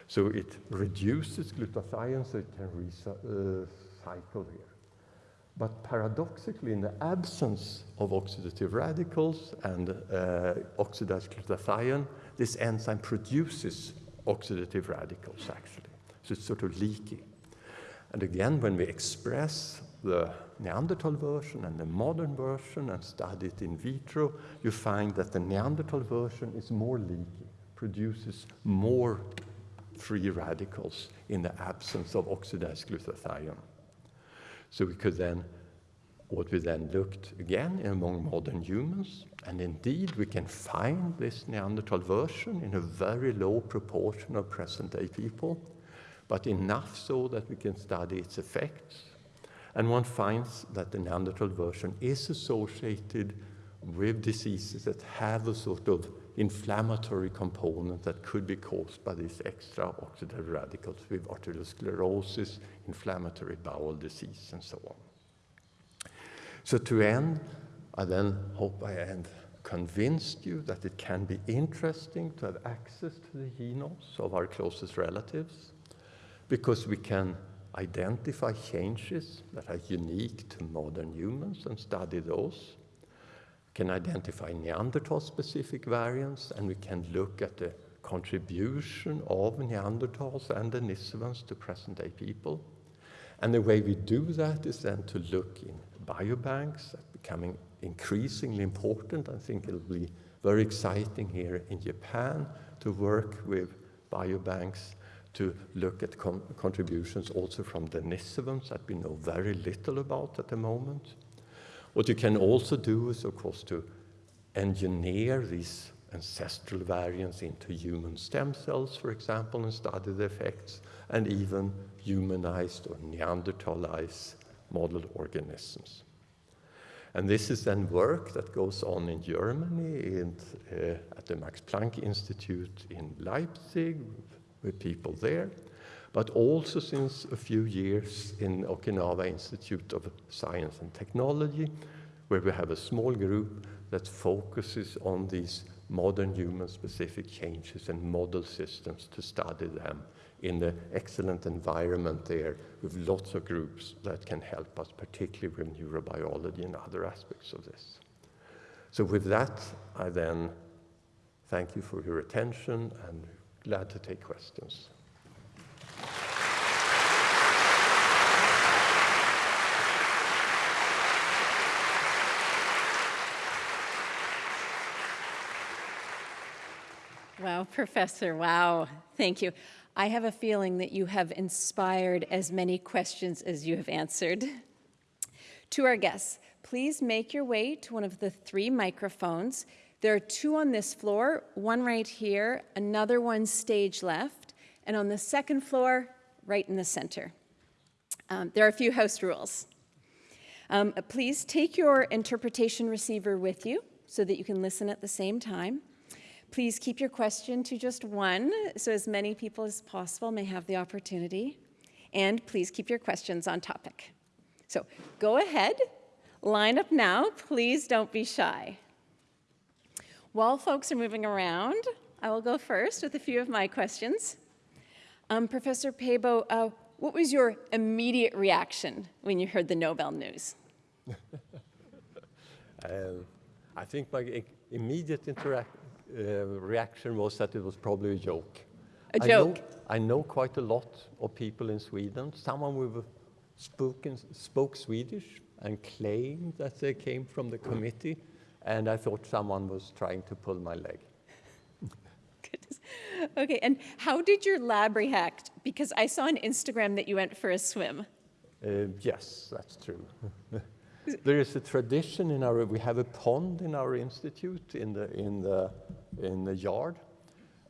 So it reduces glutathione so it can recycle uh, here. But paradoxically, in the absence of oxidative radicals and uh, oxidized glutathione, this enzyme produces oxidative radicals, actually. It's sort of leaky. And again, when we express the Neanderthal version and the modern version and study it in vitro, you find that the Neanderthal version is more leaky, produces more free radicals in the absence of oxidized glutathione. So we could then, what we then looked again among modern humans, and indeed we can find this Neanderthal version in a very low proportion of present-day people, but enough so that we can study its effects. And one finds that the Neanderthal version is associated with diseases that have a sort of inflammatory component that could be caused by these extra oxidative radicals with arteriosclerosis, inflammatory bowel disease, and so on. So to end, I then hope I have convinced you that it can be interesting to have access to the genomes of our closest relatives because we can identify changes that are unique to modern humans and study those. Can identify Neanderthal-specific variants, and we can look at the contribution of Neanderthals and Denisovans to present-day people. And the way we do that is then to look in biobanks, that becoming increasingly important. I think it'll be very exciting here in Japan to work with biobanks to look at con contributions also from Denisovans that we know very little about at the moment. What you can also do is, of course, to engineer these ancestral variants into human stem cells, for example, and study the effects, and even humanized or Neanderthalized model organisms. And this is then work that goes on in Germany uh, at the Max Planck Institute in Leipzig with people there, but also since a few years in Okinawa Institute of Science and Technology, where we have a small group that focuses on these modern human-specific changes and model systems to study them in the excellent environment there with lots of groups that can help us, particularly with neurobiology and other aspects of this. So with that, I then thank you for your attention and glad to take questions. Wow, Professor, wow, thank you. I have a feeling that you have inspired as many questions as you have answered. To our guests, please make your way to one of the three microphones. There are two on this floor, one right here, another one stage left, and on the second floor, right in the center. Um, there are a few house rules. Um, please take your interpretation receiver with you so that you can listen at the same time. Please keep your question to just one so as many people as possible may have the opportunity. And please keep your questions on topic. So go ahead, line up now. Please don't be shy. While folks are moving around, I will go first with a few of my questions. Um, Professor Pääbo, uh, what was your immediate reaction when you heard the Nobel news? uh, I think my immediate uh, reaction was that it was probably a joke. A joke? I know, I know quite a lot of people in Sweden. Someone who spoken, spoke Swedish and claimed that they came from the committee, and I thought someone was trying to pull my leg. Goodness. Okay, and how did your lab react? Because I saw on Instagram that you went for a swim. Uh, yes, that's true. there is a tradition in our, we have a pond in our institute in the, in the, in the yard.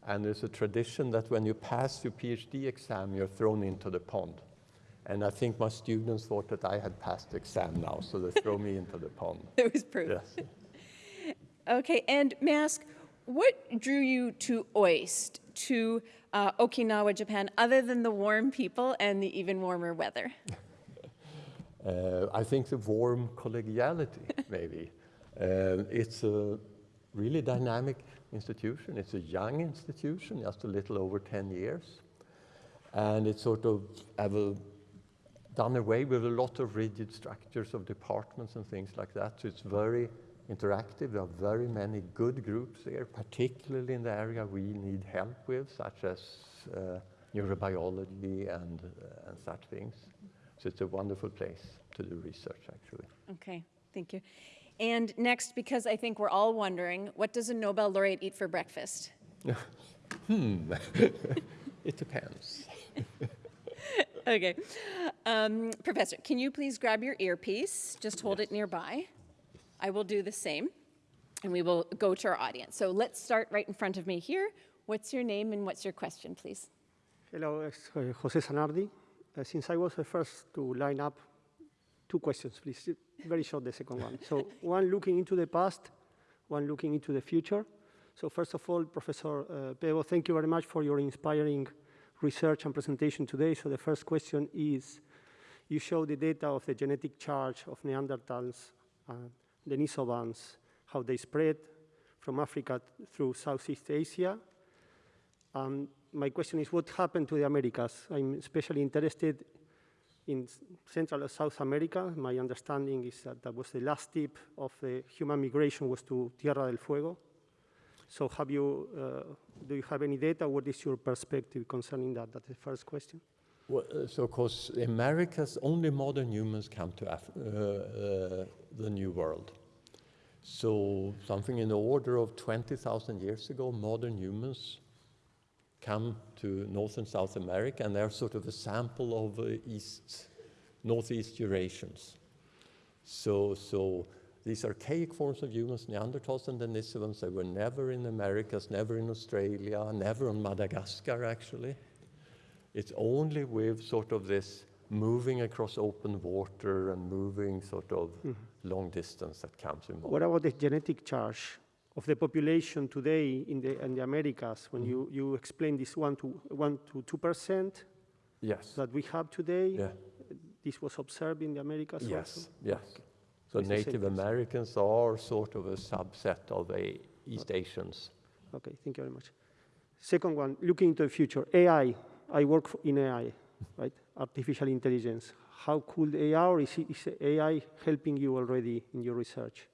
And there's a tradition that when you pass your PhD exam, you're thrown into the pond. And I think my students thought that I had passed the exam now, so they throw me into the pond. It was proof. Yes. Okay, and may I ask, what drew you to OIST, to uh, Okinawa, Japan, other than the warm people and the even warmer weather? Uh, I think the warm collegiality, maybe. Uh, it's a really dynamic institution. It's a young institution, just a little over 10 years. And it's sort of have done away with a lot of rigid structures of departments and things like that. So it's very interactive. There are very many good groups there, particularly in the area we need help with, such as uh, neurobiology and, uh, and such things. So it's a wonderful place to do research, actually. Okay, thank you. And next, because I think we're all wondering, what does a Nobel laureate eat for breakfast? hmm, it depends. okay. Um, professor, can you please grab your earpiece? Just hold yes. it nearby. I will do the same, and we will go to our audience. So let's start right in front of me here. What's your name and what's your question, please? Hello, it's uh, Jose Sanardi. Uh, since I was the first to line up, two questions, please. Very short, the second one. So one looking into the past, one looking into the future. So first of all, Professor uh, Pääbo, thank you very much for your inspiring research and presentation today. So the first question is, you show the data of the genetic charge of Neanderthals, uh, Denisovans, how they spread from Africa through Southeast Asia. Um, my question is what happened to the Americas? I'm especially interested in Central and South America. My understanding is that that was the last tip of the human migration was to Tierra del Fuego. So have you, uh, do you have any data? What is your perspective concerning that? That's the first question. Well, uh, so, of course, Americas, only modern humans come to Af- uh, uh, the New World. So, something in the order of 20,000 years ago, modern humans come to North and South America, and they're sort of a sample of uh, East, Northeast Eurasians. So, so these archaic forms of humans, Neanderthals and Denisovans, they were never in Americas, never in Australia, never on Madagascar, actually. It's only with sort of this moving across open water and moving sort of long distance that comes in. What about the genetic charge of the population today in the, in the Americas? When you, mm-hmm. you explain this one to, one to two percent Yes. that we have today, Yeah. this was observed in the Americas also? Yes. Yes. So It's Native. Americans are sort of a subset of the East Asians. Okay, thank you very much. Second one, looking into the future, AI. I work in AI, right? Artificial intelligence. How could AI, or is, it- is AI helping you already in your research?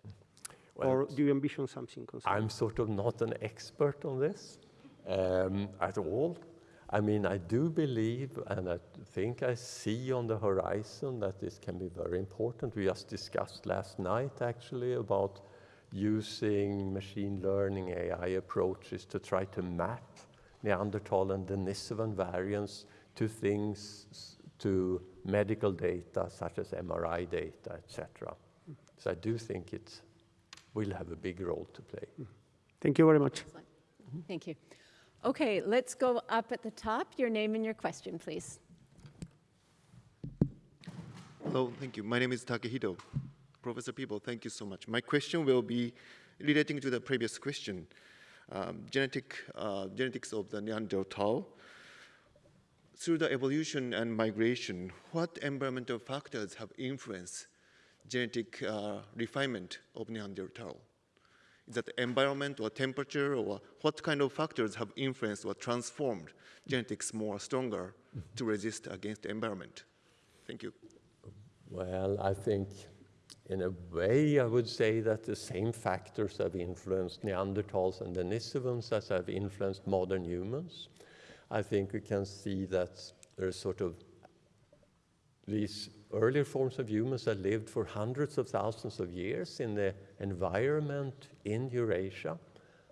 Well, or do you envision something concerning? I'm sort of not an expert on this um, at all. I mean, I do believe and I think I see on the horizon that this can be very important. We just discussed last night actually about using machine learning AI approaches to try to map Neanderthal and Denisovan variants to things, to medical data such as MRI data, etc. So I do think it will have a big role to play. Thank you very much. Excellent. Thank you. Okay, let's go up at the top. Your name and your question, please. Hello, thank you. My name is Takehito. Professor Pääbo, thank you so much. My question will be relating to the previous question. Um, genetic, uh, genetics of the Neanderthal. Through the evolution and migration, what environmental factors have influenced genetic uh, refinement of Neanderthal? Is that environment or temperature or what kind of factors have influenced or transformed genetics more stronger to resist against the environment? Thank you. Well, I think in a way I would say that the same factors have influenced Neanderthals and Denisovans as have influenced modern humans. I think we can see that there's sort of these earlier forms of humans that lived for hundreds of thousands of years in the environment in Eurasia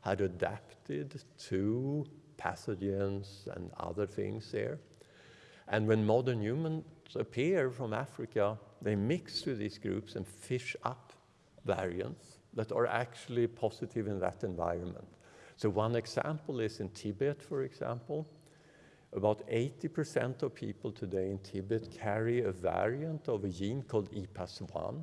had adapted to pathogens and other things there. And when modern humans appear from Africa, they mix with these groups and fish up variants that are actually positive in that environment. So one example is in Tibet, for example. About 80% of people today in Tibet carry a variant of a gene called E EPAS1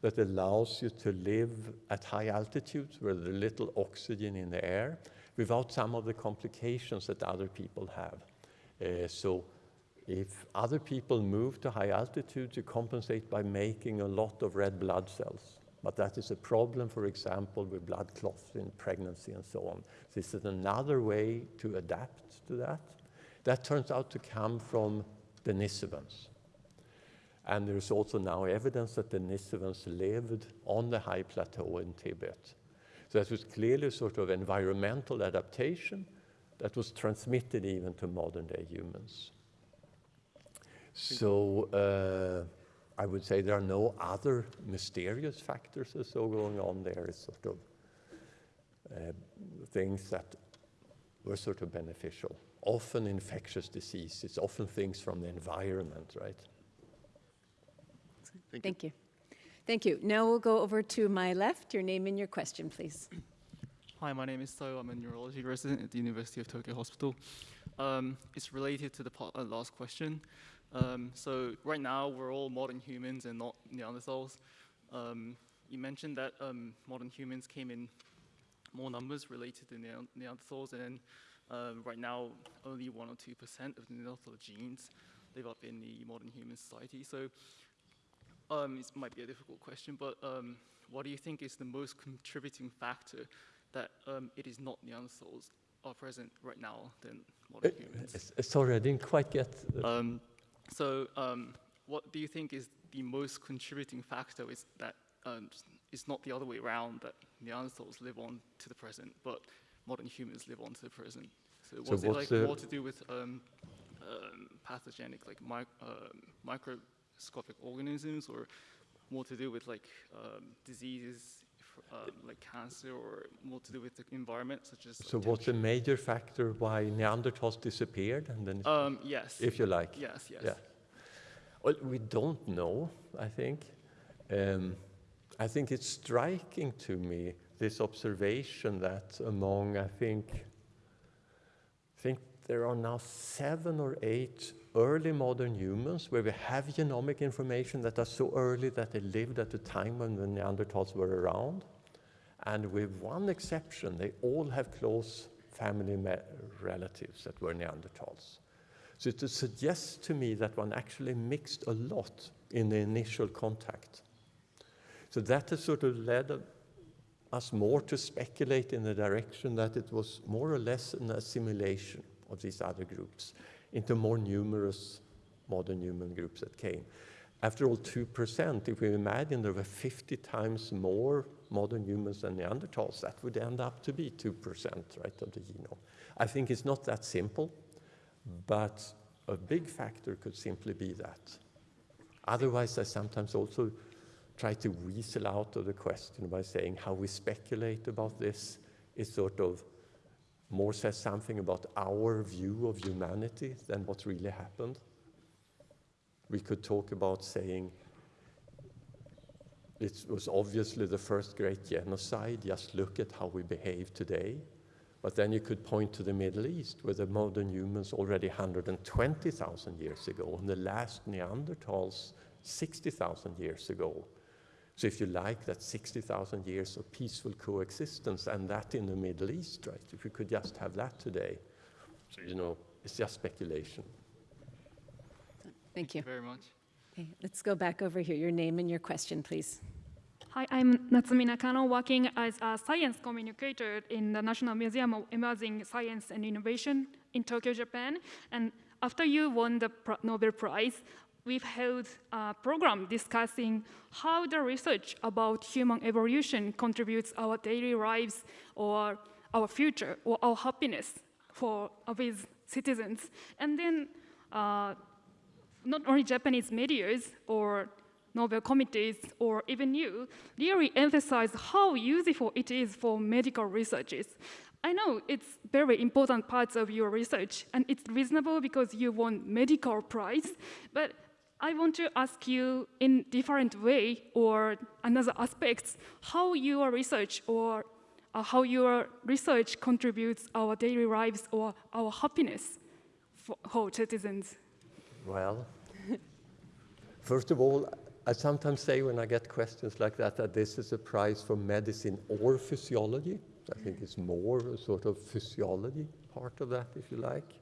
that allows you to live at high altitudes where there's little oxygen in the air without some of the complications that other people have. Uh, so if other people move to high altitudes, you compensate by making a lot of red blood cells. But that is a problem, for example, with blood clots in pregnancy and so on. This is another way to adapt to that. That turns out to come from Denisovans. And there's also now evidence that Denisovans lived on the high plateau in Tibet. So that was clearly sort of environmental adaptation that was transmitted even to modern day humans. So uh, I would say there are no other mysterious factors or so going on there. It's sort of uh, things that were sort of beneficial. Often infectious disease, it's often things from the environment, right? Thank you. Thank you. Thank you. Now we'll go over to my left. Your name and your question, please. Hi, my name is So. I'm a neurology resident at the University of Tokyo Hospital. Um, it's related to the pa- uh, last question. Um, so right now we're all modern humans and not Neanderthals. Um, you mentioned that um, modern humans came in more numbers related to Nean- Neanderthals, and uh, right now only one or two percent of the Neanderthal genes live up in the modern human society. So um, it might be a difficult question, but um, what do you think is the most contributing factor that um, it is not Neanderthals are present right now than modern humans? Uh, Sorry, I didn't quite get. Um, so, um, what do you think is the most contributing factor is that um, it's not the other way around, that Neanderthals live on to the present, but modern humans live on to the present? So So was it like more to do with um, um, pathogenic, like mi um, microscopic organisms, or more to do with like um, diseases, um, like cancer, or more to do with the environment, such as? like, So what's the major factor why Neanderthals disappeared? And then, Um, yes. if you like. yes, yes. Yeah. Well, we don't know, I think. Um, I think it's striking to me, this observation that among, I think, I think there are now seven or eight early modern humans where we have genomic information that are so early that they lived at the time when the Neanderthals were around. And with one exception, they all have close family relatives that were Neanderthals. So it suggests to me that one actually mixed a lot in the initial contact. So that has sort of led us more to speculate in the direction that it was more or less an assimilation of these other groups into more numerous modern human groups that came. After all, 2%, if we imagine there were 50 times more modern humans than Neanderthals, that would end up to be 2%, right, of the genome. I think it's not that simple, but a big factor could simply be that. Otherwise, I sometimes also try to weasel out of the question by saying how we speculate about this is sort of more says something about our view of humanity than what really happened. We could talk about saying it was obviously the first great genocide, just look at how we behave today. But then you could point to the Middle East, where the modern humans already 120,000 years ago, and the last Neanderthals 60,000 years ago. So if you like, that 60,000 years of peaceful coexistence, and that in the Middle East, right? If we could just have that today, so you know, it's just speculation. Thank you. very much. Okay, let's go back over here. Your name and your question, please. Hi, I'm Natsumi Nakano, working as a science communicator in the National Museum of Emerging Science and Innovation in Tokyo, Japan. And after you won the Nobel Prize, we've held a program discussing how the research about human evolution contributes our daily lives or our future or our happiness for uh, with citizens. And then uh, not only Japanese medias or Nobel committees or even you really emphasize how useful it is for medical researchers. I know it's very important parts of your research and it's reasonable because you won medical prize, but I want to ask you in different way or another aspects how your research or uh, how your research contributes our daily lives or our happiness for, for citizens. Well, first of all, I sometimes say when I get questions like that that this is a prize for medicine or physiology. I think it's more a sort of physiology part of that, if you like.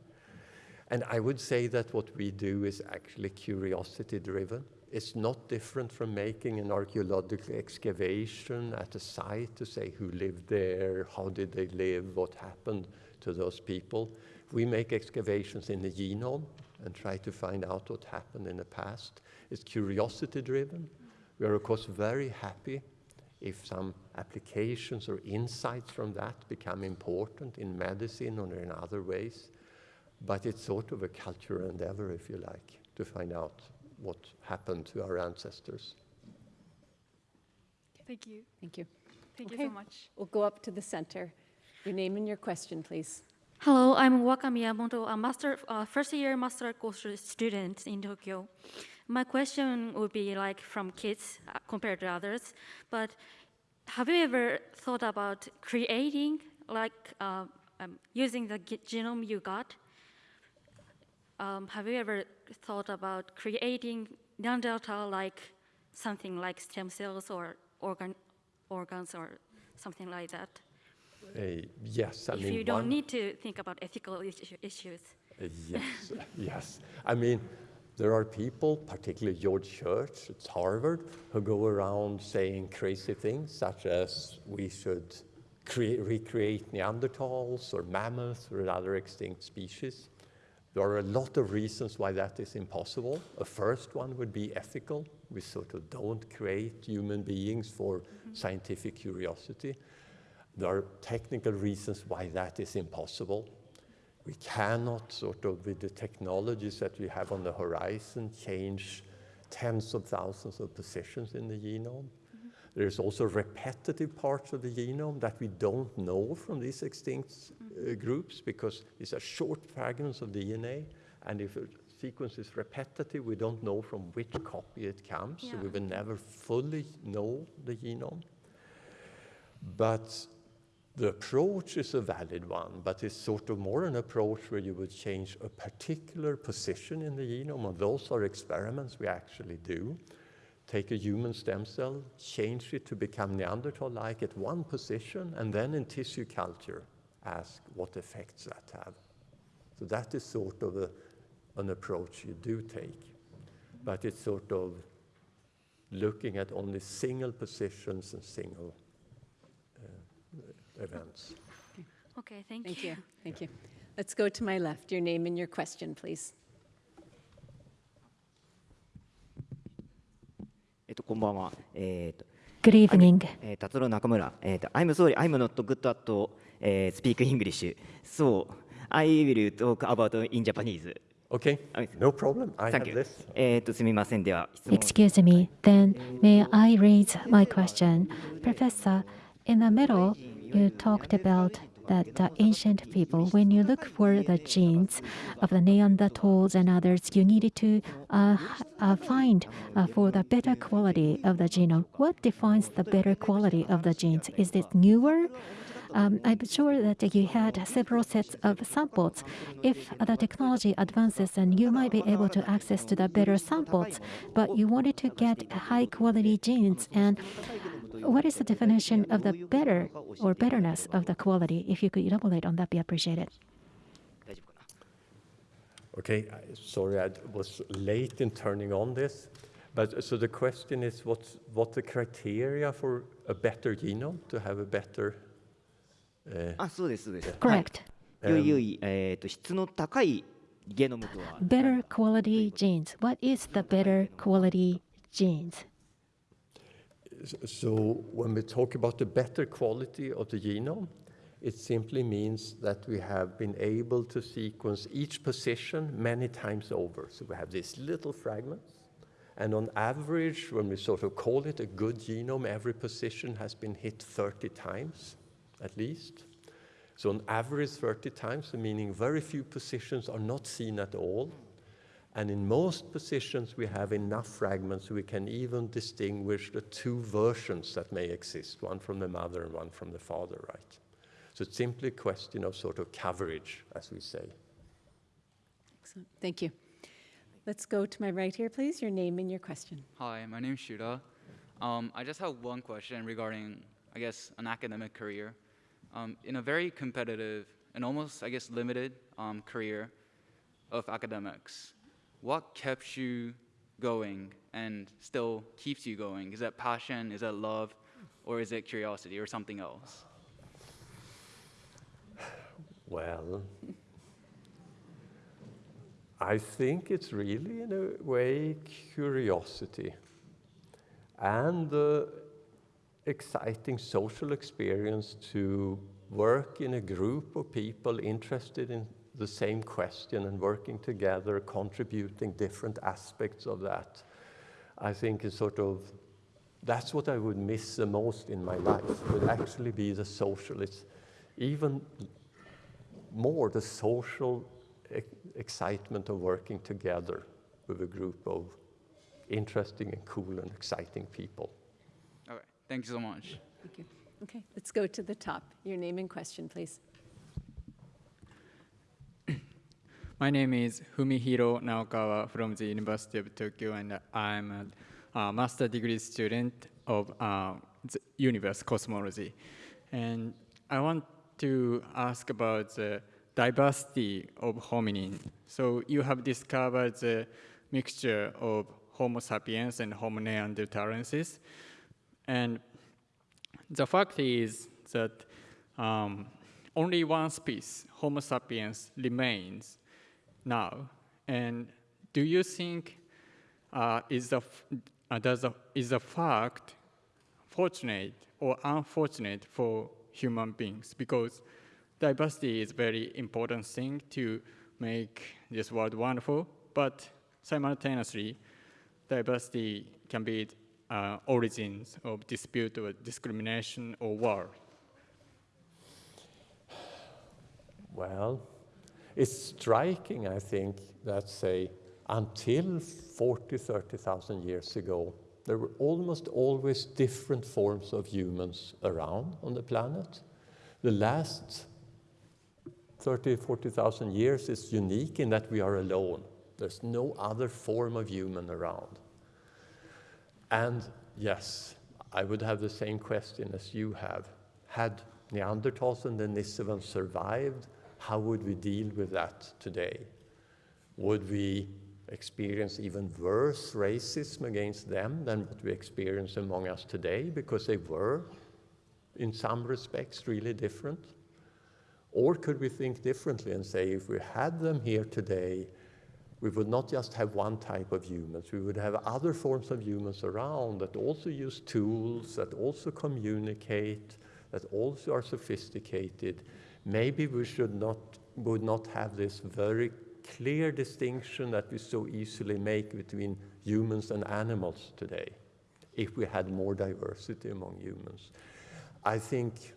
And I would say that what we do is actually curiosity driven. It's not different from making an archaeological excavation at a site to say who lived there, how did they live, what happened to those people. We make excavations in the genome and try to find out what happened in the past. It's curiosity driven. We are, of course, very happy if some applications or insights from that become important in medicine or in other ways. But it's sort of a cultural endeavor, if you like, to find out what happened to our ancestors. Thank you. Thank you. Thank you so much. We'll go up to the center. Your name and your question, please. Hello, I'm Waka Miyamoto, a master, uh, first year master course student in Tokyo. My question would be like from kids uh, compared to others, but have you ever thought about creating, like uh, um, using the genome you got? Um, have you ever thought about creating Neanderthal like something like stem cells or organ, organs or something like that? Uh, yes, I if mean, you don't one- need to think about ethical issu- issues. Uh, Yes, yes. I mean, there are people, particularly George Church at Harvard, who go around saying crazy things, such as we should crea- recreate Neanderthals or mammoths or other extinct species. There are a lot of reasons why that is impossible. A first one would be ethical. We sort of don't create human beings for scientific curiosity. There are technical reasons why that is impossible. We cannot sort of, with the technologies that we have on the horizon, change tens of thousands of positions in the genome. There's also repetitive parts of the genome that we don't know from these extinct uh, groups because these are short fragments of DNA. And if a sequence is repetitive, we don't know from which copy it comes. So we will never fully know the genome. But the approach is a valid one, but it's sort of more an approach where you would change a particular position in the genome, and those are experiments we actually do. Take a human stem cell, change it to become Neanderthal-like at one position, and then in tissue culture, ask what effects that have. So that is sort of a, an approach you do take, but it's sort of looking at only single positions and single uh, events. Okay, thank, Thank you. you, thank you. Let's go to my left, your name and your question, please. えっと、こんばんは。えっと、Good evening. えー、達郎中村。えっと、I'm sorry, I'm not good at、えー、speak English. So, I will talk about in Japanese. Okay, no problem. I have this. えっと、すみません。では、質問。Excuse me. Then may I raise my question? Professor, in the middle, you talked about that the ancient people, when you look for the genes of the Neanderthals and others, you needed to uh, uh, find uh, for the better quality of the genome. What defines the better quality of the genes? Is it newer? Um, I'm sure that you had several sets of samples. If the technology advances, then you might be able to access to the better samples. But you wanted to get high quality genes. And what is the definition of the better or betterness of the quality? If you could elaborate on that, be appreciated. Okay, sorry, I was late in turning on this. But uh, so the question is what's, what the criteria for a better genome, to have a better... Uh, ah, Correct. Um, better quality genes. What is the better quality genes? So when we talk about the better quality of the genome, it simply means that we have been able to sequence each position many times over. So we have these little fragments, and on average, when we sort of call it a good genome, every position has been hit 30 times at least. So on average, 30 times, meaning very few positions are not seen at all. And in most positions, we have enough fragments we can even distinguish the two versions that may exist, one from the mother and one from the father, right? So it's simply a question of sort of coverage, as we say. Excellent, thank you. Let's go to my right here, please, your name and your question. Hi, my name's Shuda. Um, I just have one question regarding, I guess, an academic career. Um, in a very competitive and almost, I guess, limited um, career of academics, what kept you going and still keeps you going? Is that passion? Is that love? Or is it curiosity or something else? Well, I think it's really, in a way, curiosity and the exciting social experience to work in a group of people interested in the same question and working together, contributing different aspects of that. I think is sort of that's what I would miss the most in my life would actually be the social. It's even more the social e- excitement of working together with a group of interesting and cool and exciting people. Okay, thank you so much. Thank you. Okay, let's go to the top, your name and question, please. My name is Fumihiro Naokawa from the University of Tokyo, and I'm a, uh master degree student of uh, the universe cosmology. And I want to ask about the diversity of hominin. So you have discovered the mixture of Homo sapiens and Homo neanderthalensis, and the fact is that um, only one species, Homo sapiens, remains now? And do you think uh, is the uh, does is the fact fortunate or unfortunate for human beings? Because diversity is very important thing to make this world wonderful, but simultaneously, diversity can be uh, origins of dispute or discrimination or war. Well, it's striking, I think, that say until 40, 30,000 years ago, there were almost always different forms of humans around on the planet. The last 30, 40,000 years is unique in that we are alone. There's no other form of human around. And yes, I would have the same question as you have. Had Neanderthals and Denisovans survived, how would we deal with that today? Would we experience even worse racism against them than what we experience among us today because they were, in some respects, really different? Or could we think differently and say if we had them here today, we would not just have one type of humans, we would have other forms of humans around that also use tools, that also communicate, that also are sophisticated. Maybe we should not, would not have this very clear distinction that we so easily make between humans and animals today, if we had more diversity among humans. I think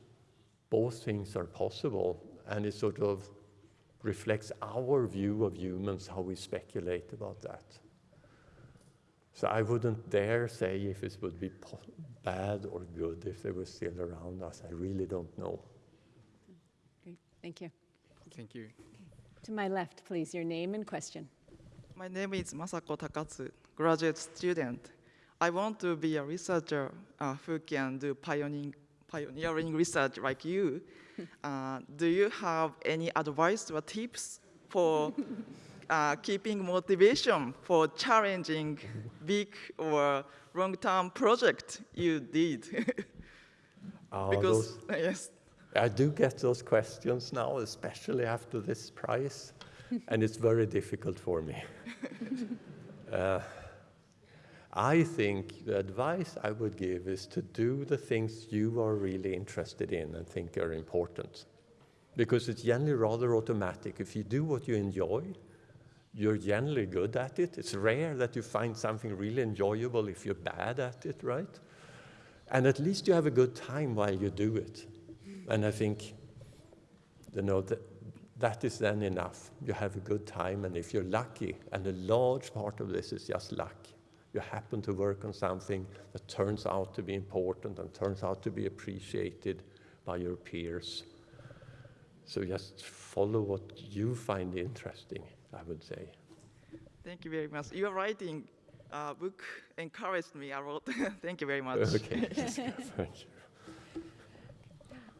both things are possible, and it sort of reflects our view of humans, how we speculate about that. So I wouldn't dare say if it would be bad or good if they were still around us. I really don't know. Great, thank you. Thank you. To my left, please, your name and question. My name is Masako Takatsu, graduate student. I want to be a researcher uh, who can do pioneering, pioneering research like you. Uh, do you have any advice or tips for uh, keeping motivation for challenging big or long-term project you did? Because those- yes, I do get those questions now, especially after this prize, and it's very difficult for me. Uh, I think the advice I would give is to do the things you are really interested in and think are important. Because it's generally rather automatic. If you do what you enjoy, you're generally good at it. It's rare that you find something really enjoyable if you're bad at it, right? And at least you have a good time while you do it. And I think, you know, that, that is then enough. You have a good time, and if you're lucky, and a large part of this is just luck, you happen to work on something that turns out to be important and turns out to be appreciated by your peers. So just follow what you find interesting, I would say. thank you very much. Your writing uh, book encouraged me a lot. thank you very much. Okay, thank you.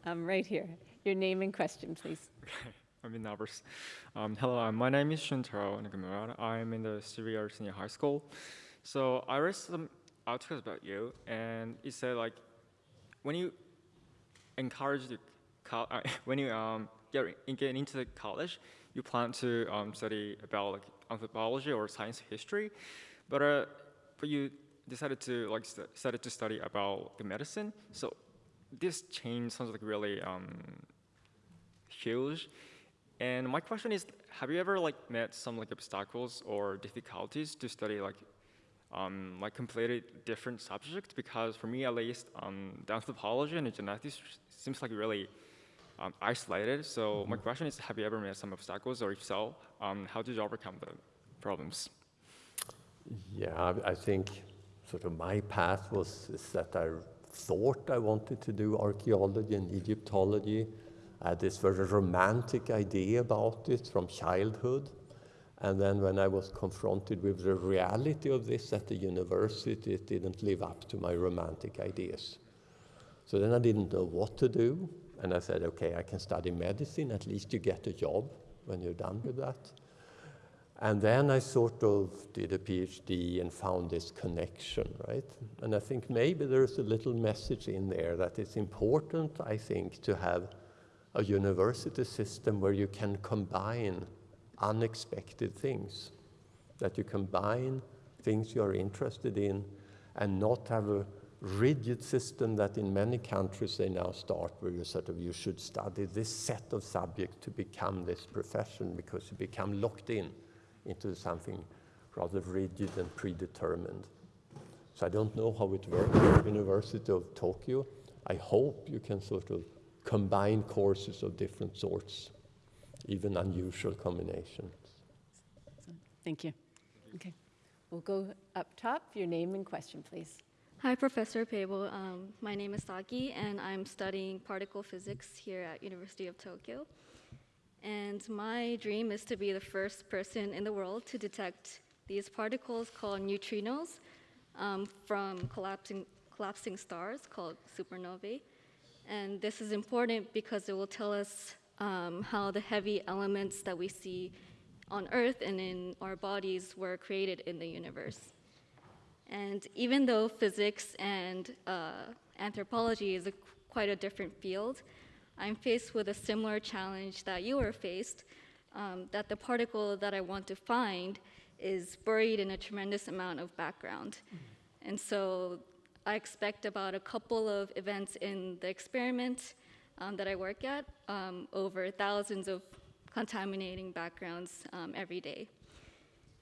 Um, right here, your name and question, please. I'm in nervous. Um, hello, uh, my name is Shuntaro Nakamura. I'm in the Syria Senior High School. So I read some articles about you, and it said like when you encourage the uh, when you um, get, get into the college, you plan to um, study about like anthropology or science history, but uh, but you decided to like st- started to study about the medicine. So this change sounds like really um, huge. And my question is, have you ever like met some like obstacles or difficulties to study like um, like completely different subjects? Because for me at least, um, the anthropology and the genetics seems like really um, isolated. So my question is, have you ever met some obstacles, or if so, um, how did you overcome the problems? Yeah, I, I think sort of my path was is that I thought I wanted to do archaeology and Egyptology. I had this very romantic idea about it from childhood. And then when I was confronted with the reality of this at the university, it didn't live up to my romantic ideas. So then I didn't know what to do. And I said, okay, I can study medicine. At least you get a job when you're done with that. And then I sort of did a PhD and found this connection, right? And I think maybe there's a little message in there that it's important, I think, to have a university system where you can combine unexpected things, that you combine things you're interested in and not have a rigid system that in many countries they now start where you sort of you should study this set of subjects to become this profession because you become locked in into something rather rigid and predetermined. So I don't know how it works at University of Tokyo. I hope you can sort of combine courses of different sorts, even unusual combinations. Thank you. Okay. We'll go up top. Your name and question, please. Hi, Professor Pääbo. Um, my name is Saki, and I'm studying particle physics here at University of Tokyo. And my dream is to be the first person in the world to detect these particles called neutrinos um, from collapsing, collapsing stars called supernovae. And this is important because it will tell us um, how the heavy elements that we see on Earth and in our bodies were created in the universe. And even though physics and uh, anthropology is a, quite a different field, I'm faced with a similar challenge that you were faced, um, that the particle that I want to find is buried in a tremendous amount of background. And so I expect about a couple of events in the experiment um, that I work at um, over thousands of contaminating backgrounds um, every day.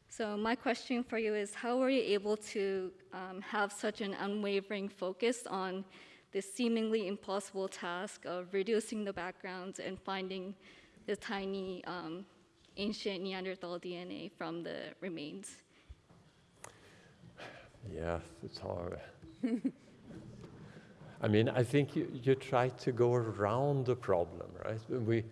So my question for you is, how were you able to um, have such an unwavering focus on this seemingly impossible task of reducing the backgrounds and finding the tiny um, ancient Neanderthal DNA from the remains? Yeah, it's hard. I mean, I think you, you try to go around the problem, right? We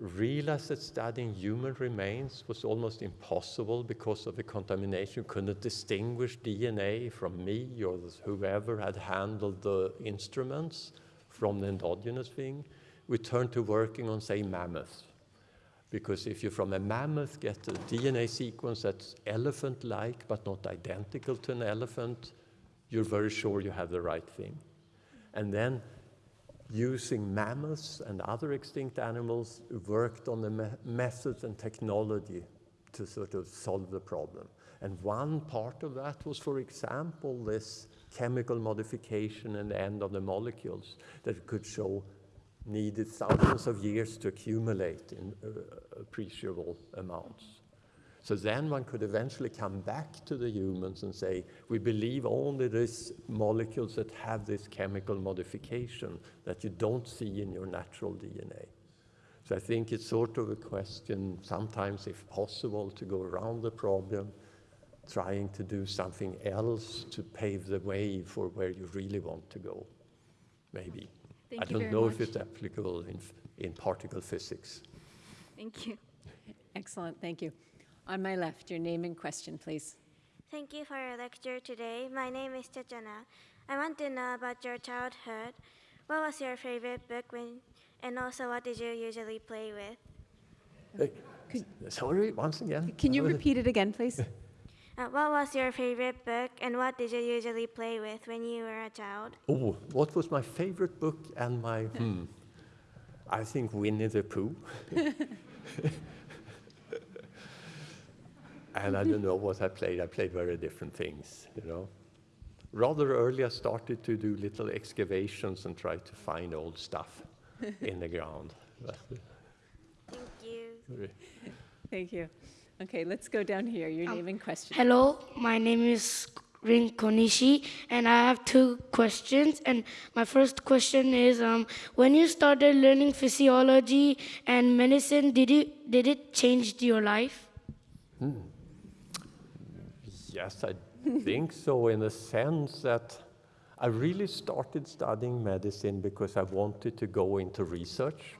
realized that studying human remains was almost impossible because of the contamination. You couldn't distinguish DNA from me or whoever had handled the instruments from the endogenous thing. We turned to working on, say, mammoths. Because if you from a mammoth get a DNA sequence that's elephant-like but not identical to an elephant, you're very sure you have the right thing. And then using mammoths and other extinct animals worked on the me methods and technology to sort of solve the problem. And one part of that was, for example, this chemical modification and end of the molecules that could show needed thousands of years to accumulate in uh, appreciable amounts. So then one could eventually come back to the humans and say, we believe only these molecules that have this chemical modification that you don't see in your natural DNA. So I think it's sort of a question, sometimes if possible, to go around the problem, trying to do something else to pave the way for where you really want to go, maybe. Thank I don't know much. if it's applicable in, in particle physics. Thank you. Excellent, thank you. On my left, your name and question, please. Thank you for your lecture today. My name is Chachana. I want to know about your childhood. What was your favorite book when, and also what did you usually play with? Hey, sorry, once again. Can you repeat it again, please? Uh, what was your favorite book and what did you usually play with when you were a child? Oh, what was my favorite book and my, hmm, I think Winnie the Pooh. and I don't know what I played. I played very different things, you know. Rather early, I started to do little excavations and try to find old stuff in the ground. Thank you. Thank you. Okay, let's go down here, your name and question. Hello, my name is Rin Konishi, and I have two questions. And my first question is, um, when you started learning physiology and medicine, did you did it change your life? Hmm. Yes, I think so, in the sense that I really started studying medicine because I wanted to go into research.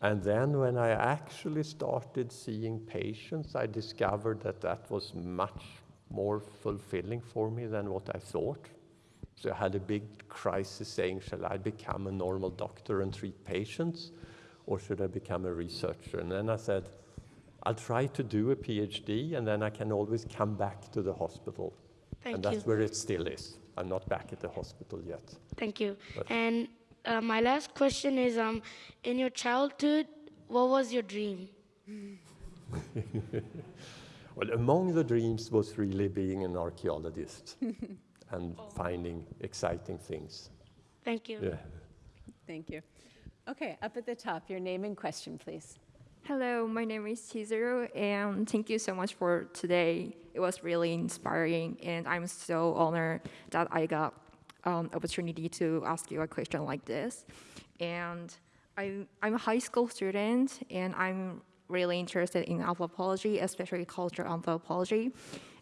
And then when I actually started seeing patients, I discovered that that was much more fulfilling for me than what I thought. So I had a big crisis saying, shall I become a normal doctor and treat patients, or should I become a researcher? And then I said, I'll try to do a PhD, and then I can always come back to the hospital. Thank and that's where it still is. I'm not back at the hospital yet. Thank you. But- And uh, my last question is, um, in your childhood, what was your dream? well, among the dreams was really being an archaeologist and finding exciting things. Thank you. Yeah. Thank you. Okay, up at the top, your name and question, please. Hello, my name is Chizuru, and thank you so much for today. It was really inspiring, and I'm so honored that I got um, opportunity to ask you a question like this. And I'm, I'm a high school student, and I'm really interested in anthropology, especially cultural anthropology.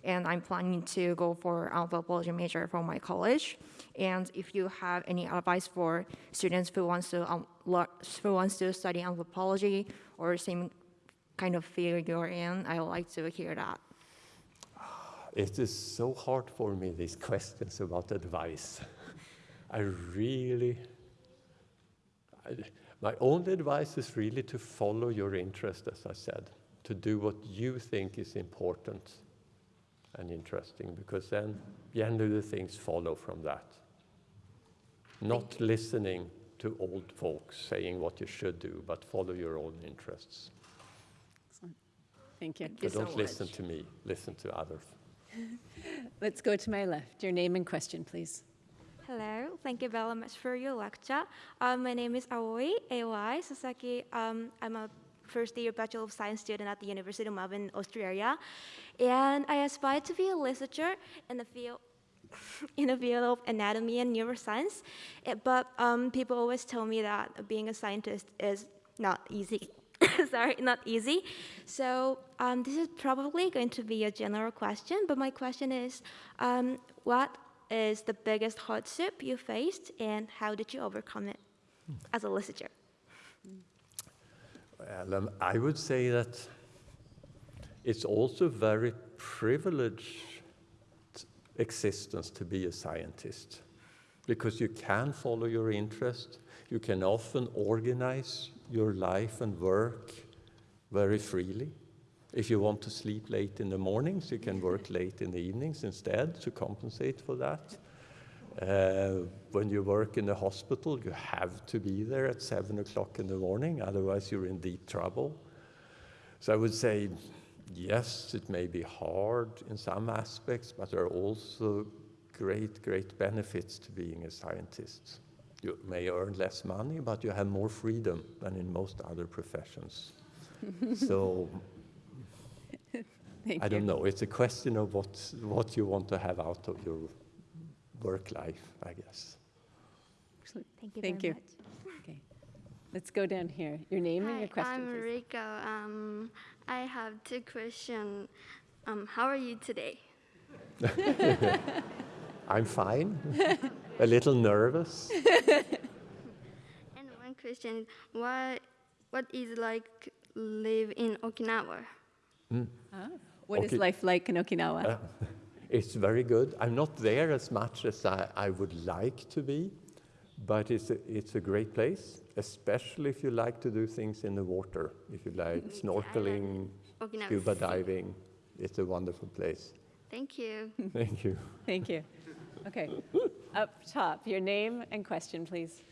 And I'm planning to go for anthropology major from my college. And if you have any advice for students who wants to um, who wants to study anthropology or same kind of field you're in, I would like to hear that. It is so hard for me, these questions about advice. I really, I, my only advice is really to follow your interest, as I said, to do what you think is important and interesting, because then generally the things follow from that. Not listening to old folks saying what you should do, but follow your own interests. Excellent. Thank you. so don't listen to me, listen to others. Let's go to my left. Your name and question, please. Hello, thank you very much for your lecture. Um, my name is Aoi, AOI Sasaki. Um, I'm a first year Bachelor of Science student at the University of Melbourne, Australia. And I aspire to be a researcher in the field in the field of anatomy and neuroscience. It, but um, people always tell me that being a scientist is not easy. Sorry, not easy. So um, this is probably going to be a general question, but my question is, um, what is the biggest hardship you faced and how did you overcome it as a researcher? Well, um, I would say that it's also very privileged existence to be a scientist because you can follow your interest. You can often organize your life and work very freely. If you want to sleep late in the mornings, you can work late in the evenings instead to compensate for that. Uh, when you work in the hospital, you have to be there at seven o'clock in the morning, otherwise you're in deep trouble. So I would say, yes, it may be hard in some aspects, but there are also great, great benefits to being a scientist. You may earn less money, but you have more freedom than in most other professions. so Thank I don't know. It's a question of what, what you want to have out of your work life, I guess. Excellent. Thank you Thank very you. Okay. Let's go down here. Your name and your question, I'm. Rico. Um, I have two questions. Um, how are you today? I'm fine. a little nervous. And one question: What what is like live in Okinawa? Mm. Ah, What is Okay. life like in Okinawa? Uh, it's very good. I'm not there as much as I, I would like to be, but it's a, it's a great place, especially if you like to do things in the water. If you like mm-hmm. snorkeling, Okinawa scuba Sea. diving, it's a wonderful place. Thank you. Thank you. Thank you. Okay. Up top, your name and question, please.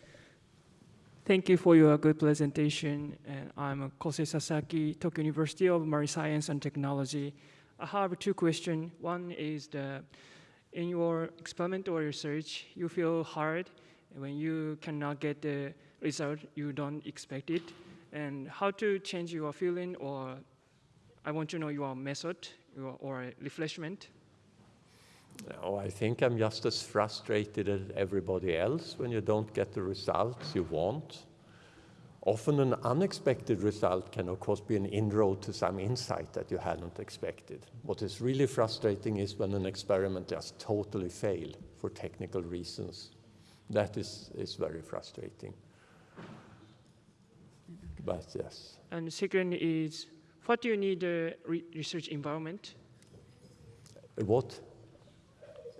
Thank you for your good presentation. And I'm Kosei Sasaki, Tokyo University of Marine Science and Technology. I have two questions. One is the, in your experimental research, you feel hard when you cannot get the result you don't expect it, and how to change your feeling, or I want to know your method your, or refreshment. No, I think I'm just as frustrated as everybody else when you don't get the results you want. Often an unexpected result can of course be an inroad to some insight that you hadn't expected. What is really frustrating is when an experiment just totally fail for technical reasons. That is, is very frustrating But yes. And second is, what do you need a re research environment? What?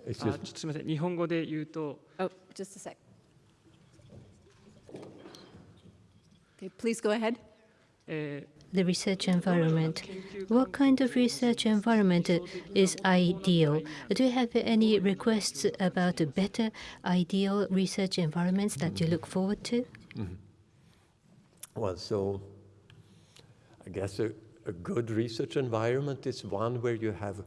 あ Excuse ちょっとすみません、日本語で言うと、 Oh, just a sec. Okay, please go ahead. The research environment. What kind of research environment is ideal? Do you have any requests about better ideal research environments that you look forward to? Mhm. Well, so I guess a, a good research environment is one where you have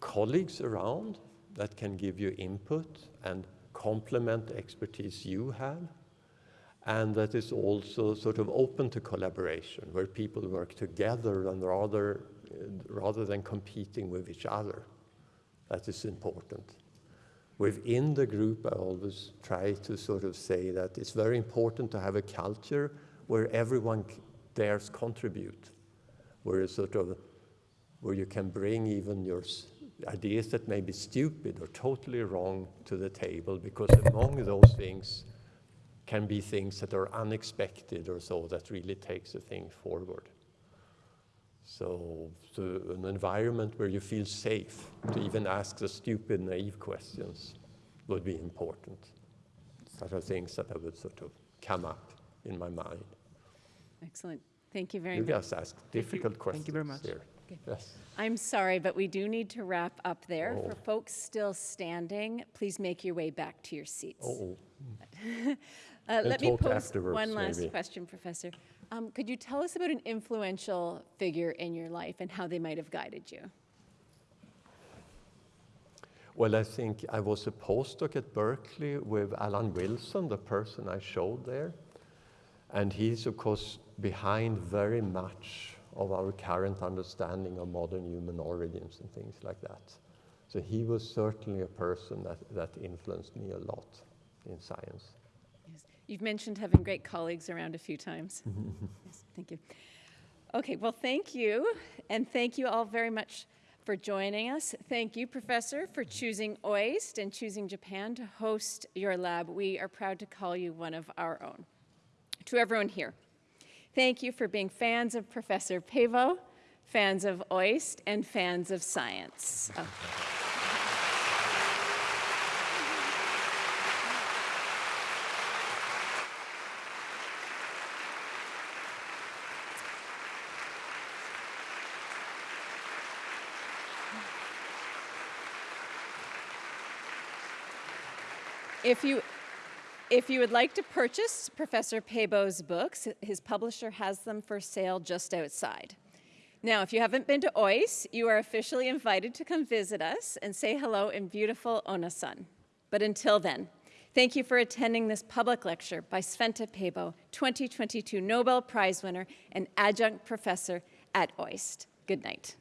colleagues around that can give you input and complement expertise you have, and that is also sort of open to collaboration, where people work together and rather, rather than competing with each other. That is important. Within the group, I always try to sort of say that it's very important to have a culture where everyone dares contribute, where sort of where you can bring even your ideas that may be stupid or totally wrong to the table, because among those things can be things that are unexpected or so that really takes the thing forward. So, so an environment where you feel safe to even ask the stupid, naive questions would be important. Such are things that I would sort of come up in my mind. Excellent. Thank you very much. you much. guys ask difficult you. questions Thank you very much. here. Okay. Yes. I'm sorry, but we do need to wrap up there. Oh. For folks still standing, please make your way back to your seats. Oh, Uh, let me pose one last maybe. question, Professor. Um, could you tell us about an influential figure in your life and how they might have guided you? Well, I think I was a postdoc at Berkeley with Allan Wilson, the person I showed there. And he's, of course, behind very much of our current understanding of modern human origins and things like that. So he was certainly a person that, that influenced me a lot in science. You've mentioned having great colleagues around a few times. yes, thank you. Okay, well, thank you. And thank you all very much for joining us. Thank you, Professor, for choosing OIST and choosing Japan to host your lab. We are proud to call you one of our own. To everyone here, thank you for being fans of Professor Pääbo, fans of OIST, and fans of science. Oh. If you, if you would like to purchase Professor Pääbo's books, his publisher has them for sale just outside. Now, if you haven't been to OIS, you are officially invited to come visit us and say hello in beautiful Onna-son. But until then, thank you for attending this public lecture by Svante Pääbo, 2022 Nobel Prize winner and adjunct professor at OIST. Good night.